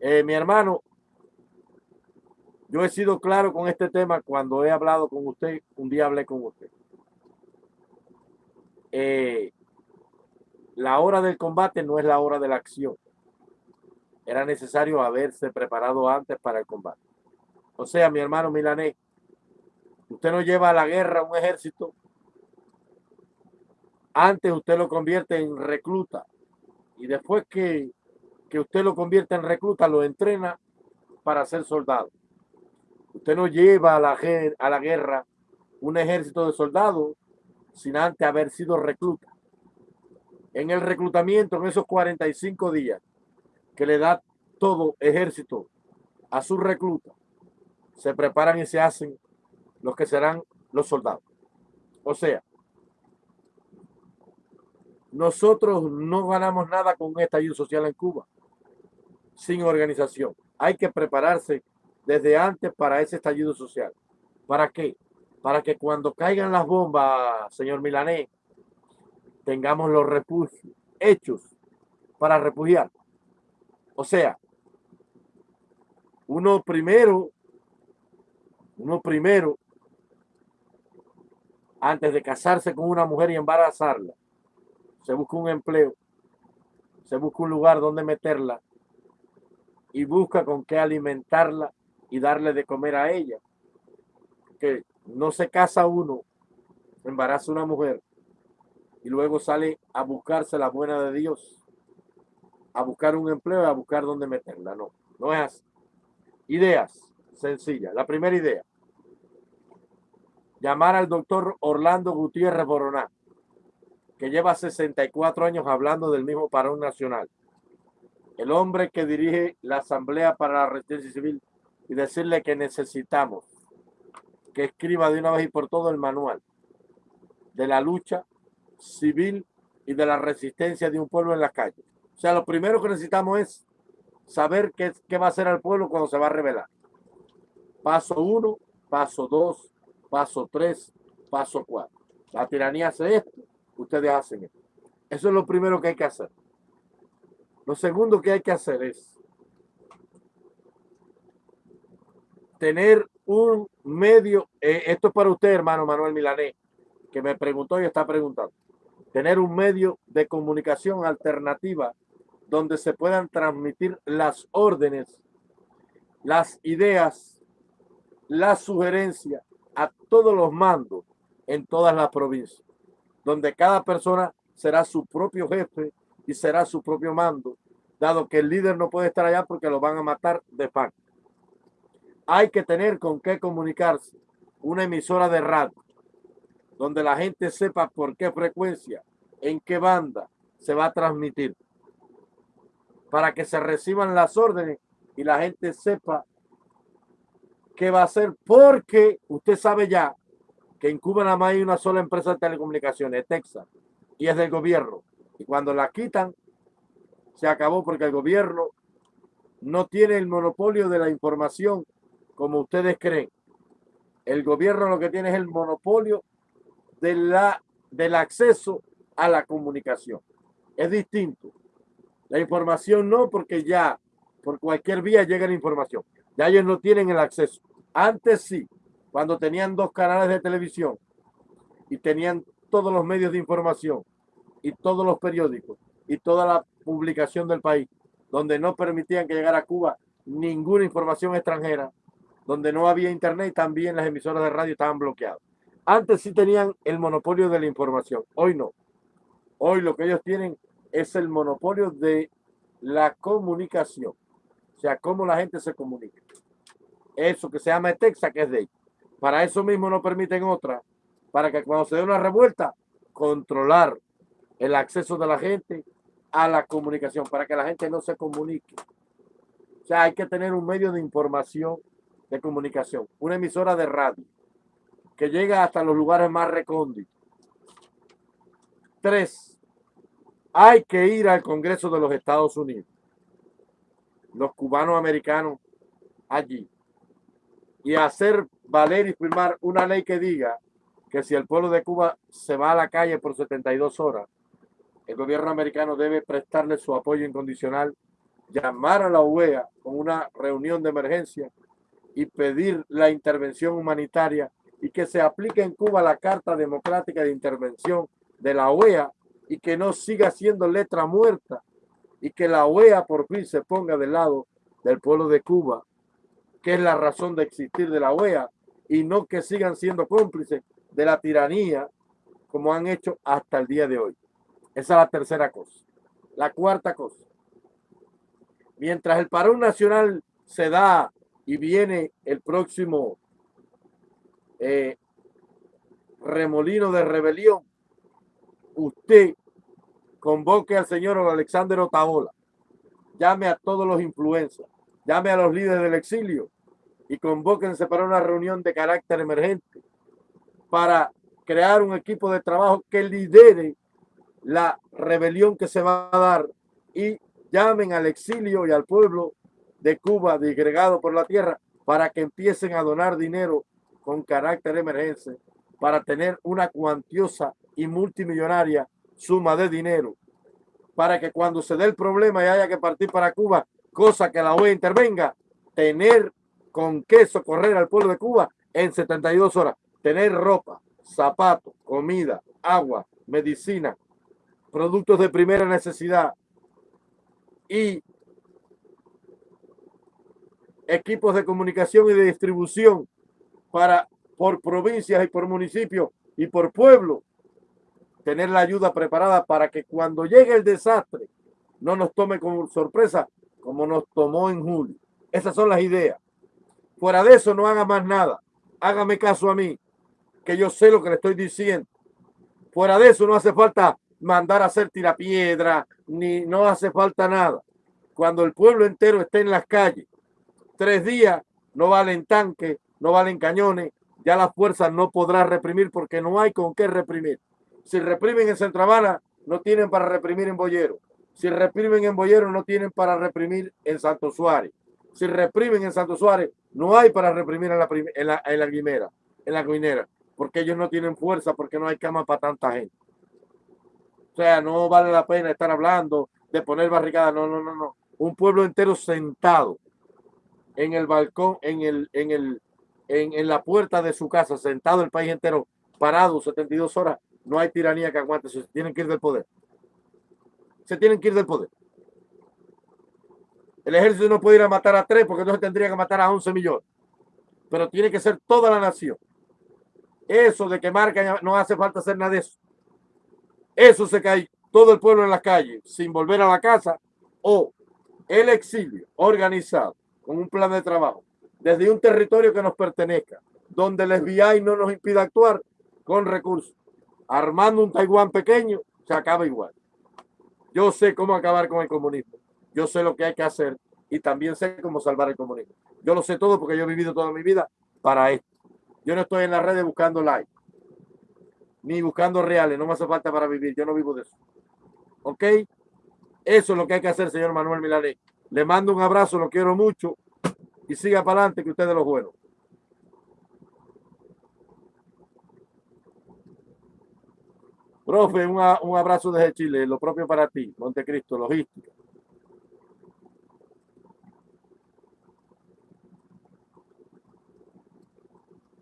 [SPEAKER 1] Eh, mi hermano, yo he sido claro con este tema cuando he hablado con usted. Un día hablé con usted. Eh, la hora del combate no es la hora de la acción. Era necesario haberse preparado antes para el combate. O sea, mi hermano Milanés, usted no lleva a la guerra un ejército. Antes usted lo convierte en recluta. Y después que, que usted lo convierte en recluta, lo entrena para ser soldado. Usted no lleva a la, a la guerra un ejército de soldados sin antes haber sido recluta. En el reclutamiento, en esos 45 días que le da todo ejército a su recluta, se preparan y se hacen los que serán los soldados. O sea, nosotros no ganamos nada con un estallido social en Cuba sin organización. Hay que prepararse desde antes para ese estallido social. ¿Para qué? Para que cuando caigan las bombas, señor Milanés, tengamos los refugios hechos para refugiar. O sea, uno primero uno primero, antes de casarse con una mujer y embarazarla, se busca un empleo, se busca un lugar donde meterla y busca con qué alimentarla y darle de comer a ella. Que no se casa uno, embaraza una mujer y luego sale a buscarse la buena de Dios, a buscar un empleo a buscar dónde meterla. No, no es así. Ideas sencilla. La primera idea, llamar al doctor Orlando Gutiérrez Boroná, que lleva 64 años hablando del mismo parón nacional. El hombre que dirige la Asamblea para la Resistencia Civil y decirle que necesitamos que escriba de una vez y por todo el manual de la lucha civil y de la resistencia de un pueblo en la calle. O sea, lo primero que necesitamos es saber qué, qué va a hacer al pueblo cuando se va a rebelar. Paso uno, paso dos, paso tres, paso cuatro. La tiranía hace esto, ustedes hacen esto. Eso es lo primero que hay que hacer. Lo segundo que hay que hacer es tener un medio, eh, esto es para usted, hermano Manuel Milanés, que me preguntó y está preguntando, tener un medio de comunicación alternativa donde se puedan transmitir las órdenes, las ideas la sugerencia a todos los mandos en todas las provincias, donde cada persona será su propio jefe y será su propio mando, dado que el líder no puede estar allá porque lo van a matar de facto. Hay que tener con qué comunicarse una emisora de radio, donde la gente sepa por qué frecuencia, en qué banda se va a transmitir, para que se reciban las órdenes y la gente sepa qué va a hacer porque usted sabe ya que en Cuba nada más hay una sola empresa de telecomunicaciones, Texas, y es del gobierno. Y cuando la quitan, se acabó porque el gobierno no tiene el monopolio de la información como ustedes creen. El gobierno lo que tiene es el monopolio de la, del acceso a la comunicación. Es distinto. La información no, porque ya por cualquier vía llega la información. Ya ellos no tienen el acceso. Antes sí, cuando tenían dos canales de televisión y tenían todos los medios de información y todos los periódicos y toda la publicación del país, donde no permitían que llegara a Cuba ninguna información extranjera, donde no había internet, también las emisoras de radio estaban bloqueadas. Antes sí tenían el monopolio de la información, hoy no. Hoy lo que ellos tienen es el monopolio de la comunicación. O sea, cómo la gente se comunica. Eso que se llama Texas, que es de ellos. Para eso mismo no permiten otra, para que cuando se dé una revuelta, controlar el acceso de la gente a la comunicación, para que la gente no se comunique. O sea, hay que tener un medio de información, de comunicación, una emisora de radio, que llega hasta los lugares más recónditos. Tres, hay que ir al Congreso de los Estados Unidos. Los cubanos americanos allí. Y hacer valer y firmar una ley que diga que si el pueblo de Cuba se va a la calle por 72 horas, el gobierno americano debe prestarle su apoyo incondicional, llamar a la UEA con una reunión de emergencia y pedir la intervención humanitaria y que se aplique en Cuba la Carta Democrática de Intervención de la OEA y que no siga siendo letra muerta y que la OEA por fin se ponga del lado del pueblo de Cuba, que es la razón de existir de la OEA y no que sigan siendo cómplices de la tiranía como han hecho hasta el día de hoy. Esa es la tercera cosa. La cuarta cosa. Mientras el paro nacional se da y viene el próximo eh, remolino de rebelión, usted convoque al señor Alexander Otaola, llame a todos los influencers, llame a los líderes del exilio y convóquense para una reunión de carácter emergente para crear un equipo de trabajo que lidere la rebelión que se va a dar y llamen al exilio y al pueblo de Cuba disgregado por la tierra para que empiecen a donar dinero con carácter emergente para tener una cuantiosa y multimillonaria suma de dinero. Para que cuando se dé el problema y haya que partir para Cuba, cosa que la OEA intervenga, tener con qué socorrer al pueblo de Cuba en 72 horas, tener ropa, zapatos, comida, agua, medicina, productos de primera necesidad y equipos de comunicación y de distribución para por provincias y por municipios y por pueblo tener la ayuda preparada para que cuando llegue el desastre no nos tome como sorpresa como nos tomó en julio. Esas son las ideas. Fuera de eso no haga más nada. Hágame caso a mí, que yo sé lo que le estoy diciendo. Fuera de eso no hace falta mandar a hacer tirapiedra, ni no hace falta nada. Cuando el pueblo entero esté en las calles, tres días no valen tanques, no valen cañones, ya la fuerza no podrá reprimir porque no hay con qué reprimir. Si reprimen en Centro no tienen para reprimir en Boyero. Si reprimen en Boyero, no tienen para reprimir en Santo Suárez. Si reprimen en Santo Suárez, no hay para reprimir en la, en la, en la Guimera, en la Guinera, porque ellos no tienen fuerza, porque no hay cama para tanta gente. O sea, no vale la pena estar hablando de poner barricadas. No, no, no, no. Un pueblo entero sentado en el balcón, en el, en el, en, en la puerta de su casa, sentado el país entero, parado 72 horas, no hay tiranía que aguante, se tienen que ir del poder. Se tienen que ir del poder. El ejército no puede ir a matar a tres porque entonces tendría que matar a 11 millones. Pero tiene que ser toda la nación. Eso de que marca no hace falta hacer nada de eso. Eso se cae todo el pueblo en la calle sin volver a la casa o el exilio organizado con un plan de trabajo desde un territorio que nos pertenezca, donde el FBI no nos impida actuar con recursos armando un Taiwán pequeño, se acaba igual. Yo sé cómo acabar con el comunismo. Yo sé lo que hay que hacer y también sé cómo salvar el comunismo. Yo lo sé todo porque yo he vivido toda mi vida para esto. Yo no estoy en las redes buscando likes, ni buscando reales. No me hace falta para vivir. Yo no vivo de eso. ¿Ok? Eso es lo que hay que hacer, señor Manuel Milané. Le mando un abrazo, lo quiero mucho y siga para adelante que ustedes lo buenos. Profe, un, abrazo desde Chile, lo propio para ti, Montecristo, logística.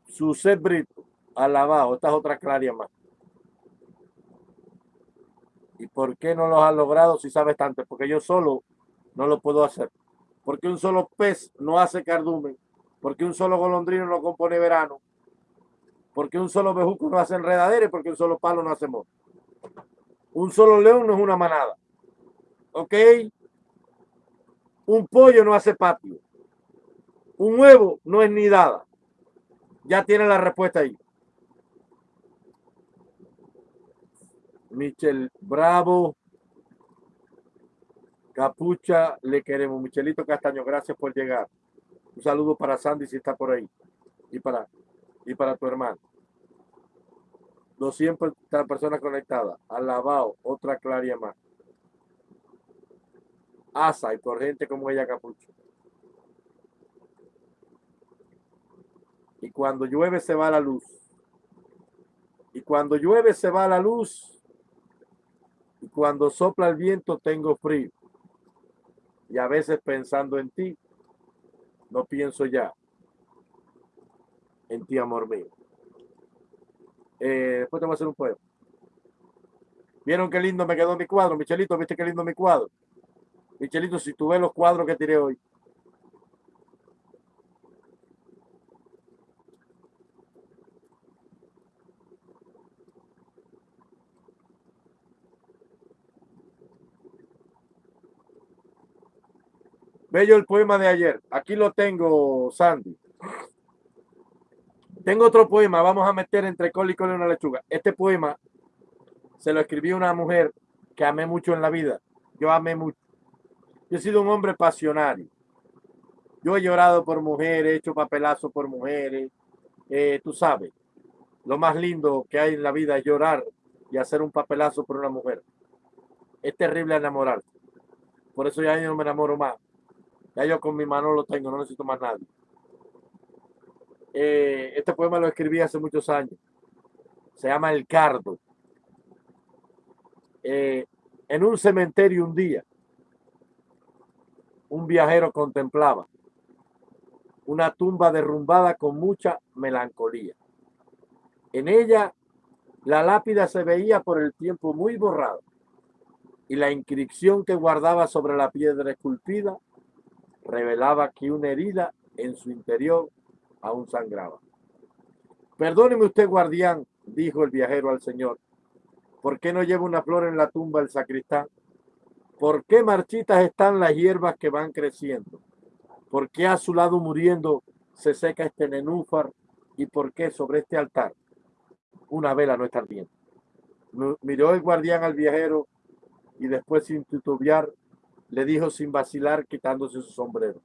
[SPEAKER 1] Su set Brito, alabado, estas otras clarias más. ¿Y por qué no lo has logrado si sabes tanto? Porque yo solo no lo puedo hacer. Porque un solo pez no hace cardumen porque un solo golondrino no compone verano, porque un solo bejuco no hace enredadera porque un solo palo no hace moto. Un solo león no es una manada. ¿Ok? Un pollo no hace patio. Un huevo no es nidada. Ya tiene la respuesta ahí. Michel Bravo. Capucha, le queremos. Michelito Castaño, gracias por llegar. Un saludo para Sandy si está por ahí. Y para, y para tu hermano. 200 personas conectadas. Alabao, otra claria más. Asa y por gente como ella Capucho. Y cuando llueve se va la luz. Y cuando llueve se va la luz. Y cuando sopla el viento tengo frío. Y a veces pensando en ti, no pienso ya en ti, amor mío. Eh, después te voy a hacer un poema. ¿Vieron qué lindo me quedó mi cuadro? Michelito, ¿viste qué lindo mi cuadro? Michelito, si tú ves los cuadros que tiré hoy. Bello el poema de ayer. Aquí lo tengo, Sandy. Tengo otro poema, vamos a meter entre col y col una lechuga. Este poema se lo escribí a una mujer que amé mucho en la vida. Yo amé mucho. Yo he sido un hombre pasionario. Yo he llorado por mujeres, he hecho papelazo por mujeres. Eh, tú sabes, lo más lindo que hay en la vida es llorar y hacer un papelazo por una mujer. Es terrible enamorarse. Por eso ya no me enamoro más. Ya yo con mi mano lo tengo, no necesito más nadie. Eh, este poema lo escribí hace muchos años. Se llama El Cardo. Eh, en un cementerio un día, un viajero contemplaba una tumba derrumbada con mucha melancolía. En ella la lápida se veía por el tiempo muy borrada y la inscripción que guardaba sobre la piedra esculpida revelaba que una herida en su interior aún sangraba. Perdóneme usted, guardián, dijo el viajero al señor, ¿por qué no lleva una flor en la tumba el sacristán? ¿Por qué marchitas están las hierbas que van creciendo? ¿Por qué a su lado muriendo se seca este nenúfar? ¿Y por qué sobre este altar una vela no está ardiendo? Miró el guardián al viajero y después sin titubear le dijo sin vacilar quitándose su sombrero.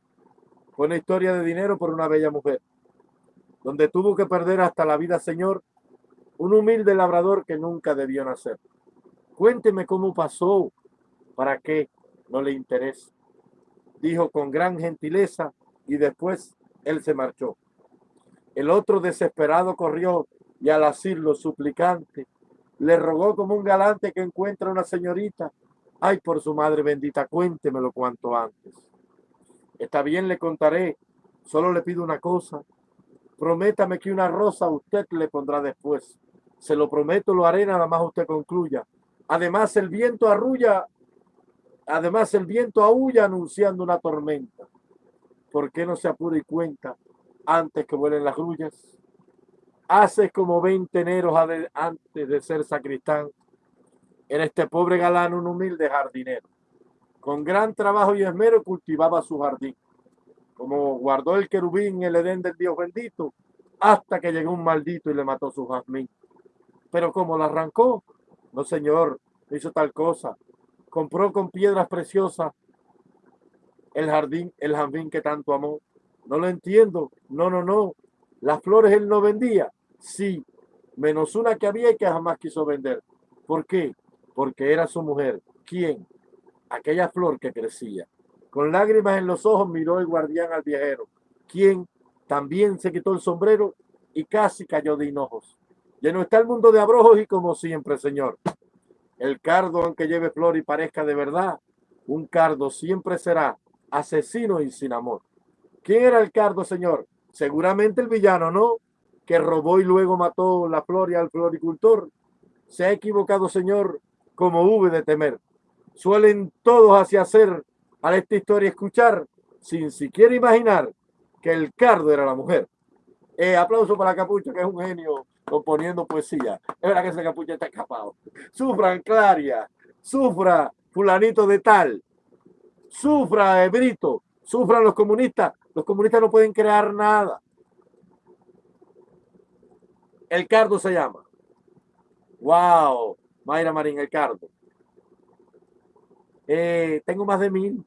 [SPEAKER 1] Fue una historia de dinero por una bella mujer donde tuvo que perder hasta la vida, Señor, un humilde labrador que nunca debió nacer. Cuénteme cómo pasó, para qué no le interesa. Dijo con gran gentileza y después él se marchó. El otro desesperado corrió y al asirlo suplicante, le rogó como un galante que encuentra una señorita. Ay, por su madre bendita, cuéntemelo cuanto antes. Está bien, le contaré. Solo le pido una cosa, Prométame que una rosa usted le pondrá después. Se lo prometo, lo haré, nada más usted concluya. Además, el viento arrulla, además el viento aúlla anunciando una tormenta. ¿Por qué no se apura y cuenta antes que vuelen las grullas? Hace como veinte eneros antes de ser sacristán. En este pobre galán un humilde jardinero. Con gran trabajo y esmero cultivaba su jardín como guardó el querubín el Edén del Dios bendito, hasta que llegó un maldito y le mató su jazmín. Pero como la arrancó, no señor, hizo tal cosa. Compró con piedras preciosas el jardín, el jardín que tanto amó. No lo entiendo. No, no, no. Las flores él no vendía. Sí, menos una que había y que jamás quiso vender. ¿Por qué? Porque era su mujer. ¿Quién? Aquella flor que crecía. Con lágrimas en los ojos miró el guardián al viajero, quien también se quitó el sombrero y casi cayó de hinojos. no está el mundo de abrojos y como siempre, Señor. El cardo, aunque lleve flor y parezca de verdad, un cardo siempre será asesino y sin amor. ¿Quién era el cardo, Señor? Seguramente el villano, ¿no? Que robó y luego mató la flor y al floricultor. Se ha equivocado, Señor, como hube de temer. Suelen todos hacia hacer a esta historia escuchar sin siquiera imaginar que el cardo era la mujer. Eh, aplauso para capucha, que es un genio componiendo poesía. Es verdad que ese capucha está escapado. Sufran Claria, sufra fulanito de tal, sufra Brito, sufran los comunistas. Los comunistas no pueden crear nada. El cardo se llama. Wow, Mayra Marín, el cardo. Eh, tengo más de mil.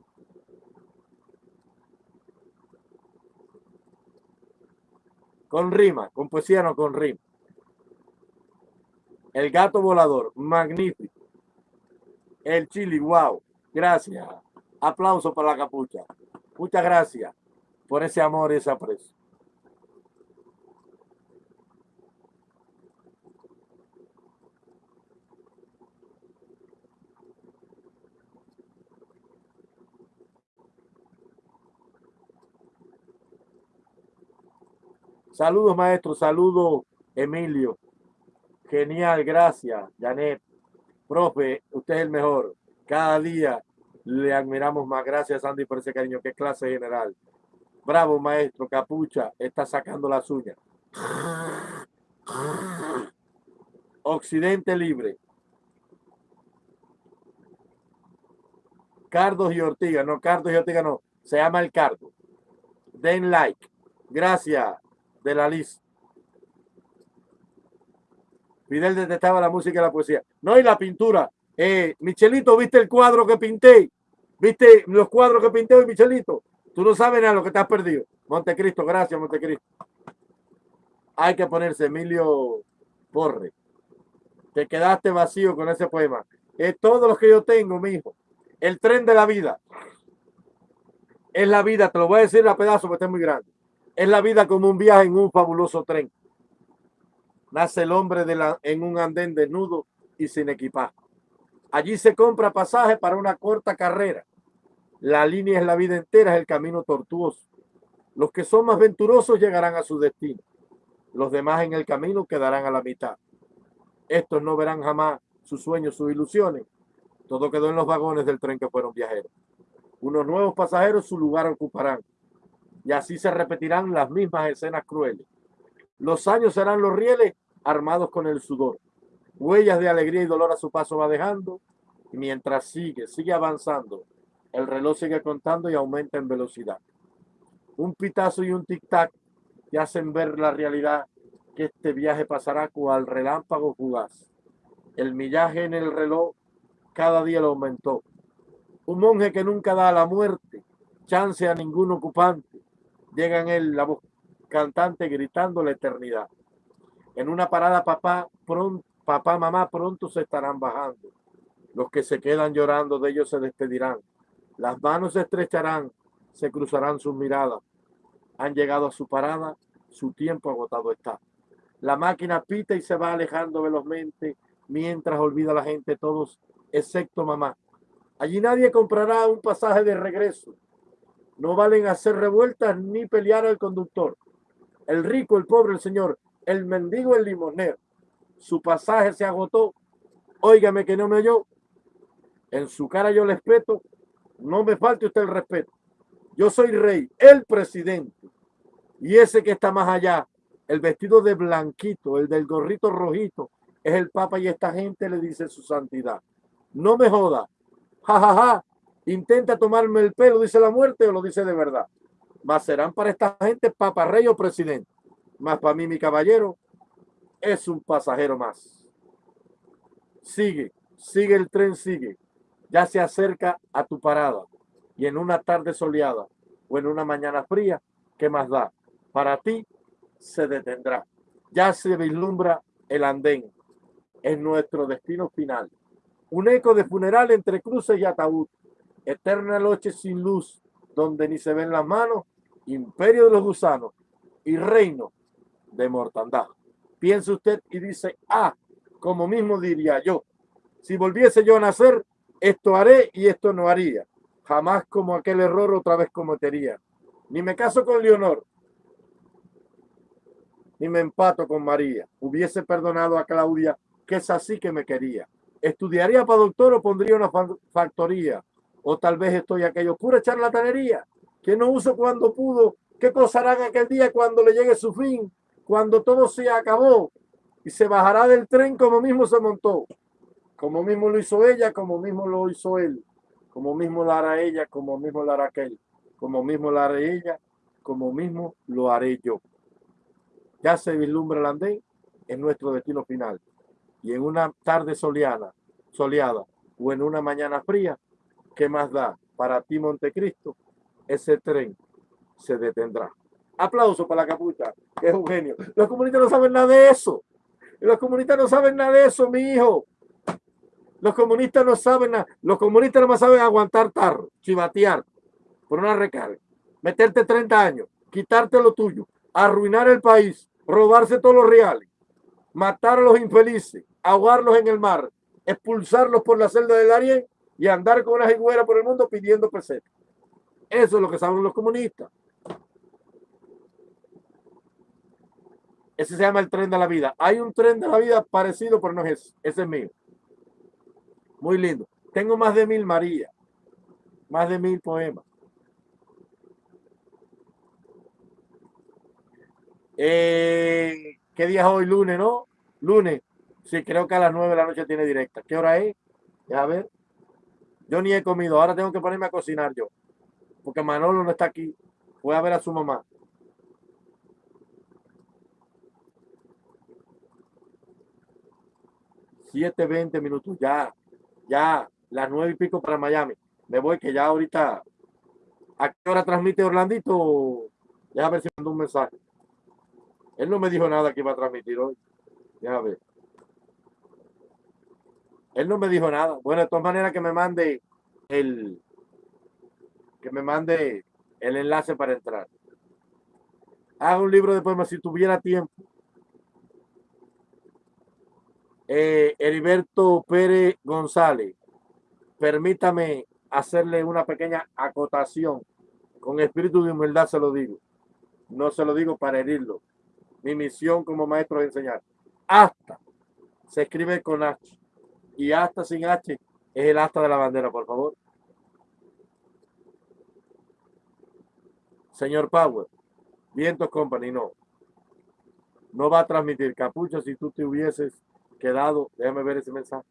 [SPEAKER 1] Con rima, con poesía no con rima. El gato volador, magnífico. El chili, wow. Gracias. Aplauso para la capucha. Muchas gracias por ese amor y ese aprecio. Saludos, maestro. Saludos, Emilio. Genial, gracias, Janet. Profe, usted es el mejor. Cada día le admiramos más. Gracias, Sandy, por ese cariño. Qué clase general. Bravo, maestro. Capucha está sacando las uñas. Occidente libre. Cardos y Ortiga. No, Cardos y Ortiga no. Se llama el Cardo. Den like. Gracias de la lista. Fidel detestaba la música y la poesía. No, y la pintura. Eh, Michelito, ¿viste el cuadro que pinté? ¿Viste los cuadros que pinté hoy, Michelito? Tú no sabes nada lo que te has perdido. Montecristo, gracias, Montecristo. Hay que ponerse Emilio Porre. Te quedaste vacío con ese poema. Es todo lo que yo tengo, mi hijo. El tren de la vida. Es la vida, te lo voy a decir a pedazo porque es muy grande. Es la vida como un viaje en un fabuloso tren. Nace el hombre en un andén desnudo y sin equipaje. Allí se compra pasaje para una corta carrera. La línea es la vida entera, es el camino tortuoso. Los que son más venturosos llegarán a su destino. Los demás en el camino quedarán a la mitad. Estos no verán jamás sus sueños, sus ilusiones. Todo quedó en los vagones del tren que fueron viajeros. Unos nuevos pasajeros su lugar ocuparán. Y así se repetirán las mismas escenas crueles. Los años serán los rieles armados con el sudor. Huellas de alegría y dolor a su paso va dejando. Y mientras sigue, sigue avanzando, el reloj sigue contando y aumenta en velocidad. Un pitazo y un tic-tac te hacen ver la realidad que este viaje pasará cual relámpago fugaz. El millaje en el reloj cada día lo aumentó. Un monje que nunca da a la muerte chance a ningún ocupante. Llega en él la voz cantante gritando la eternidad. En una parada papá, pronto, papá, mamá pronto se estarán bajando. Los que se quedan llorando de ellos se despedirán. Las manos se estrecharán, se cruzarán sus miradas. Han llegado a su parada, su tiempo agotado está. La máquina pita y se va alejando velozmente mientras olvida la gente todos, excepto mamá. Allí nadie comprará un pasaje de regreso. No valen hacer revueltas ni pelear al conductor. El rico, el pobre, el señor, el mendigo, el limonero. Su pasaje se agotó. Óigame que no me oyó. En su cara yo le respeto. No me falte usted el respeto. Yo soy rey, el presidente. Y ese que está más allá, el vestido de blanquito, el del gorrito rojito, es el papa y esta gente le dice su santidad. No me joda. Ja. Intenta tomarme el pelo, dice la muerte o lo dice de verdad. Más serán para esta gente papa, rey o presidente. Más para mí, mi caballero, es un pasajero más. Sigue, sigue el tren, sigue. Ya se acerca a tu parada. Y en una tarde soleada o en una mañana fría, ¿qué más da? Para ti se detendrá. Ya se vislumbra el andén. Es nuestro destino final. Un eco de funeral entre cruces y ataúd. Eterna noche sin luz, donde ni se ven las manos, imperio de los gusanos y reino de mortandad. Piensa usted y dice, ah, como mismo diría yo, si volviese yo a nacer, esto haré y esto no haría. Jamás como aquel error otra vez cometería. Ni me caso con Leonor, ni me empato con María. Hubiese perdonado a Claudia, que es así que me quería. Estudiaría para doctor o pondría una factoría. O tal vez estoy aquello, pura charlatanería, que no uso cuando pudo ¿Qué cosa harán aquel día cuando le llegue su fin? Cuando todo se acabó y se bajará del tren como mismo se montó. Como mismo lo hizo ella, como mismo lo hizo él. Como mismo lo hará ella, como mismo lo hará aquel. Como mismo lo haré ella, como mismo lo haré yo. Ya se vislumbra el andén en nuestro destino final. Y en una tarde soleada, soleada o en una mañana fría, ¿qué más da? Para ti, Montecristo, ese tren se detendrá. Aplauso para la capucha, que es un genio. Los comunistas no saben nada de eso. Los comunistas no saben nada de eso, mi hijo. Los comunistas no saben nada. Los comunistas no más saben aguantar tarro, chivatear por una recarga, meterte 30 años, quitarte lo tuyo, arruinar el país, robarse todos los reales, matar a los infelices, ahogarlos en el mar, expulsarlos por la celda del Ariel y andar con una higuera por el mundo pidiendo pesetas. Eso es lo que saben los comunistas. Ese se llama el tren de la vida. Hay un tren de la vida parecido, pero no es ese. Ese es mío. Muy lindo. Tengo más de mil María. Más de mil poemas. Eh, ¿Qué día es hoy? Lunes, ¿no? Lunes. Sí, creo que a las nueve de la noche tiene directa. ¿Qué hora es? A ver. Yo ni he comido. Ahora tengo que ponerme a cocinar yo. Porque Manolo no está aquí. Voy a ver a su mamá. 7, 20 minutos, ya, ya, las nueve y pico para Miami. Me voy que ya ahorita, ¿a qué hora transmite Orlandito? Déjame ver si mandó un mensaje. Él no me dijo nada que iba a transmitir hoy. Déjame ver. Él no me dijo nada. Bueno, de todas maneras que me mande el que me mande el enlace para entrar. Haga un libro de poemas si tuviera tiempo. Eh, Heriberto Pérez González, permítame hacerle una pequeña acotación. Con espíritu de humildad se lo digo. No se lo digo para herirlo. Mi misión como maestro es enseñar. Hasta se escribe con H. Y hasta sin H es el hasta de la bandera, por favor. Señor Power, Vientos Company, no. No va a transmitir capucha si tú te hubieses quedado, déjame ver ese mensaje.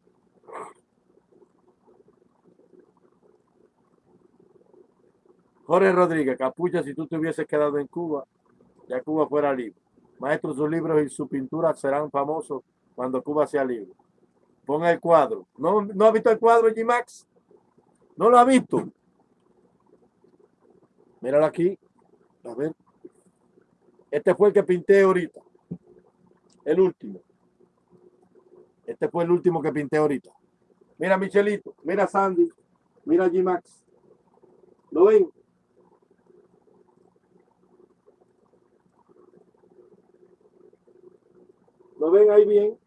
[SPEAKER 1] Jorge Rodríguez, Capucha, si tú te hubieses quedado en Cuba, ya Cuba fuera libre. Maestro, sus libros y su pintura serán famosos cuando Cuba sea libre. Ponga el cuadro. ¿No, ¿No ha visto el cuadro, G-Max? ¿No lo ha visto? Míralo aquí. A ver. Este fue el que pinté ahorita. El último. Este fue el último que pinté ahorita. Mira Michelito, mira Sandy, mira G-Max. ¿Lo ven? ¿Lo ven ahí bien?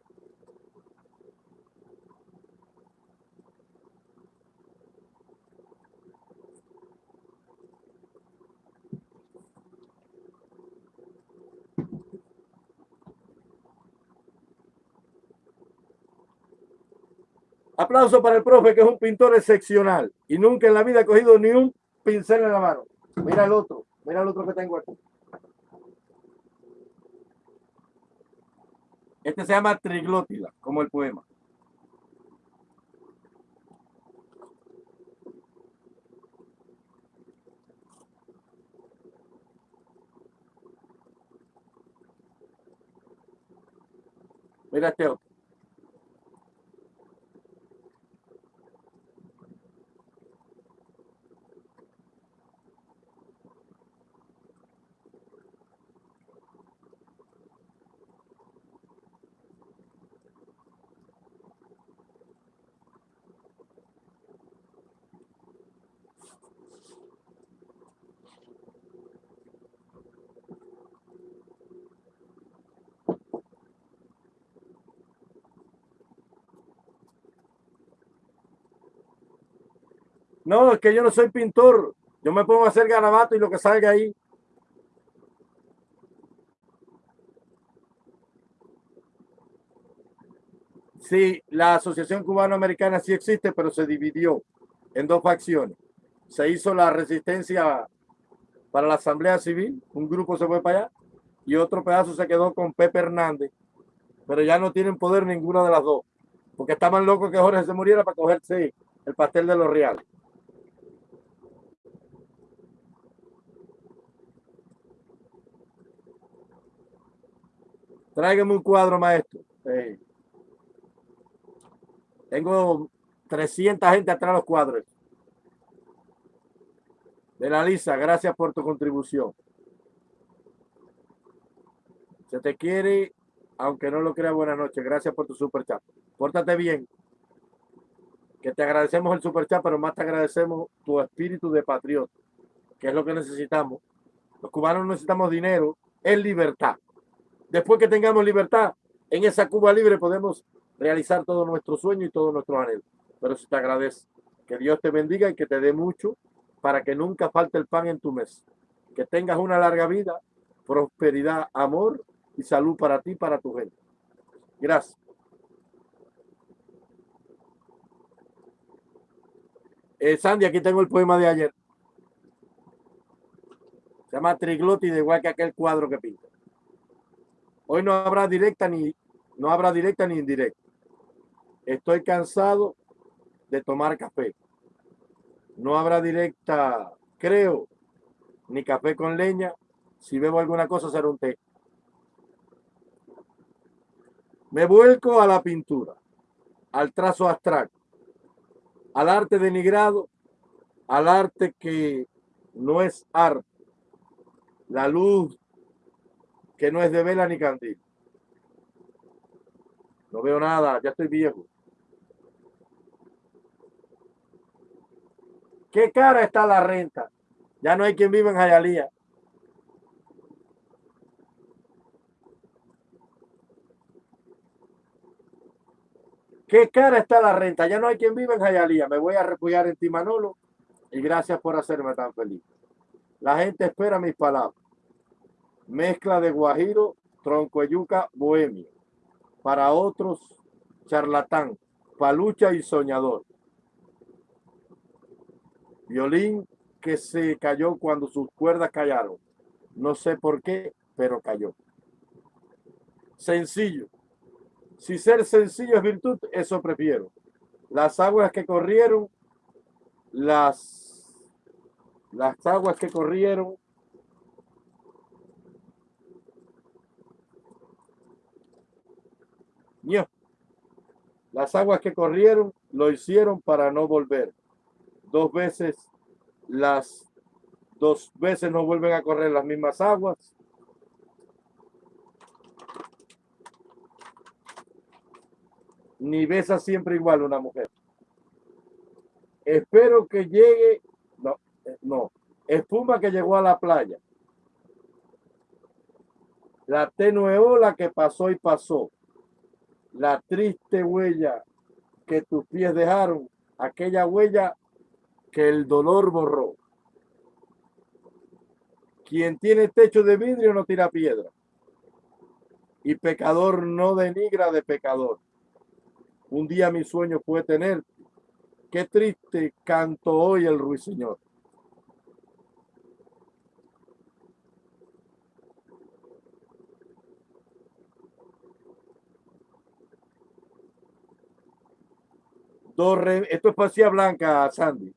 [SPEAKER 1] Aplauso para el profe, que es un pintor excepcional y nunca en la vida ha cogido ni un pincel en la mano. Mira el otro, mira el otro que tengo aquí. Este se llama Triglótila, como el poema. Mira este otro. No, es que yo no soy pintor. Yo me pongo a hacer garabato y lo que salga ahí. Sí, la Asociación Cubano-Americana sí existe, pero se dividió en dos facciones. Se hizo la resistencia para la Asamblea Civil, un grupo se fue para allá y otro pedazo se quedó con Pepe Hernández, pero ya no tienen poder ninguna de las dos, porque estaban locos que Jorge se muriera para cogerse el pastel de los reales. Tráigame un cuadro, maestro. Tengo 300 gente atrás de los cuadros. De la Lisa, gracias por tu contribución. Se te quiere, aunque no lo crea, buenas noches. Gracias por tu super chat. Pórtate bien. Que te agradecemos el super chat, pero más te agradecemos tu espíritu de patriota, que es lo que necesitamos. Los cubanos necesitamos dinero, es libertad. Después que tengamos libertad, en esa Cuba libre podemos realizar todo nuestro sueño y todo nuestro anhelo. Pero si te agradece, que Dios te bendiga y que te dé mucho para que nunca falte el pan en tu mesa. Que tengas una larga vida, prosperidad, amor y salud para ti y para tu gente. Gracias. Eh, Sandy, aquí tengo el poema de ayer. Se llama Triglótide, igual que aquel cuadro que pinta. Hoy no habrá directa ni no habrá directa ni indirecta. Estoy cansado de tomar café. No habrá directa, creo, ni café con leña. Si bebo alguna cosa será un té. Me vuelco a la pintura, al trazo abstracto, al arte denigrado, al arte que no es arte. La luz que no es de vela ni candil. No veo nada, ya estoy viejo. ¿Qué cara está la renta? Ya no hay quien vive en Jayalía. ¿Qué cara está la renta? Ya no hay quien vive en Jayalía. Me voy a refugiar en ti, Manolo. Y gracias por hacerme tan feliz. La gente espera mis palabras mezcla de guajiro, tronco yuca, bohemio. Para otros, charlatán, palucha y soñador. Violín que se cayó cuando sus cuerdas callaron. No sé por qué, pero cayó. Sencillo. Si ser sencillo es virtud, eso prefiero. Las aguas que corrieron, las, las aguas que corrieron Las aguas que corrieron lo hicieron para no volver. Dos veces las dos veces no vuelven a correr las mismas aguas. Ni besa siempre igual una mujer. Espero que llegue, no, eh, no, espuma que llegó a la playa. La tenue ola que pasó y pasó la triste huella que tus pies dejaron, aquella huella que el dolor borró. Quien tiene techo de vidrio no tira piedra. Y pecador no denigra de pecador. Un día mi sueño fue tener. Qué triste canto hoy el ruiseñor. Esto es poesía blanca, Sandy.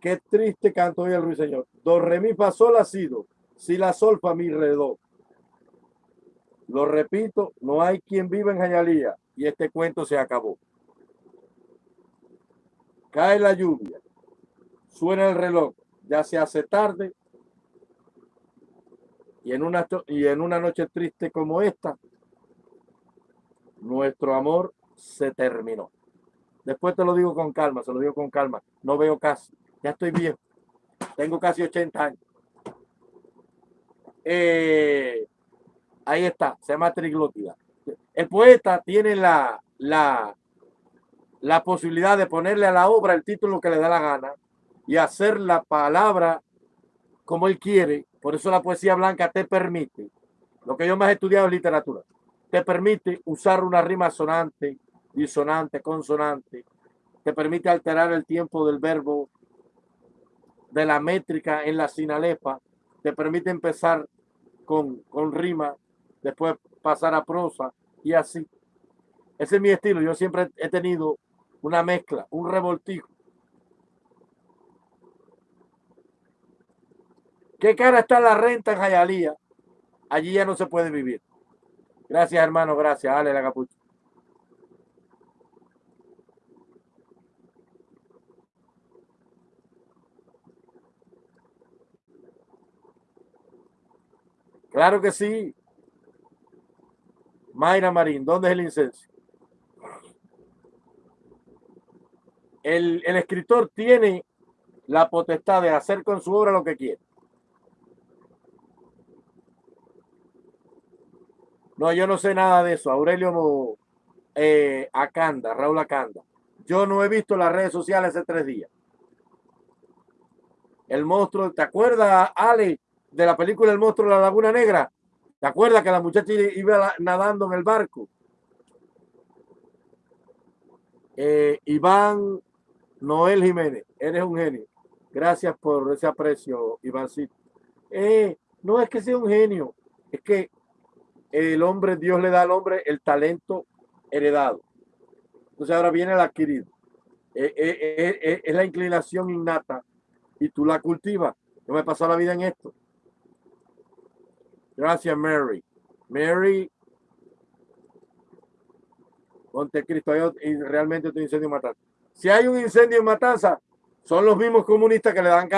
[SPEAKER 1] Qué triste canto hoy el ruiseñor. Do, re, mi, fa, sol, ha sido. Si la sol, fa, mi, re. Lo repito, no hay quien viva en Jayalía y este cuento se acabó. Cae la lluvia, suena el reloj, ya se hace tarde y en una, y en una noche triste como esta, nuestro amor se terminó. Después te lo digo con calma, se lo digo con calma. No veo casi. Ya estoy viejo. Tengo casi 80 años. Eh, ahí está, se llama triglótida. El poeta tiene la, la, la posibilidad de ponerle a la obra el título que le da la gana y hacer la palabra como él quiere. Por eso la poesía blanca te permite, lo que yo más he estudiado es literatura, te permite usar una rima sonante, disonante, consonante, te permite alterar el tiempo del verbo de la métrica en la sinalepa te permite empezar con, con rima, después pasar a prosa y así. Ese es mi estilo. Yo siempre he tenido una mezcla, un revoltijo. ¿Qué cara está la renta en Jayalía? Allí ya no se puede vivir. Gracias, hermano. Gracias. Dale la capucha. Claro que sí. Mayra Marín, ¿dónde es el incenso? El, el, escritor tiene la potestad de hacer con su obra lo que quiere. No, yo no sé nada de eso. Aurelio eh, Acanda, Raúl Acanda. Yo no he visto las redes sociales hace tres días. El monstruo, ¿te acuerdas, Ale, de la película El monstruo de la Laguna Negra? ¿Te acuerdas que la muchacha iba nadando en el barco? Eh, Iván Noel Jiménez, eres un genio. Gracias por ese aprecio, Ivancito. Eh, no es que sea un genio, es que el hombre, Dios le da al hombre el talento heredado. Entonces ahora viene el adquirido. Eh, es la inclinación innata y tú la cultivas. Yo me he pasado la vida en esto. Gracias, Mary. Mary, Montecristo, y realmente tu incendio en Matanza. Si hay un incendio en Matanza, son los mismos comunistas que le dan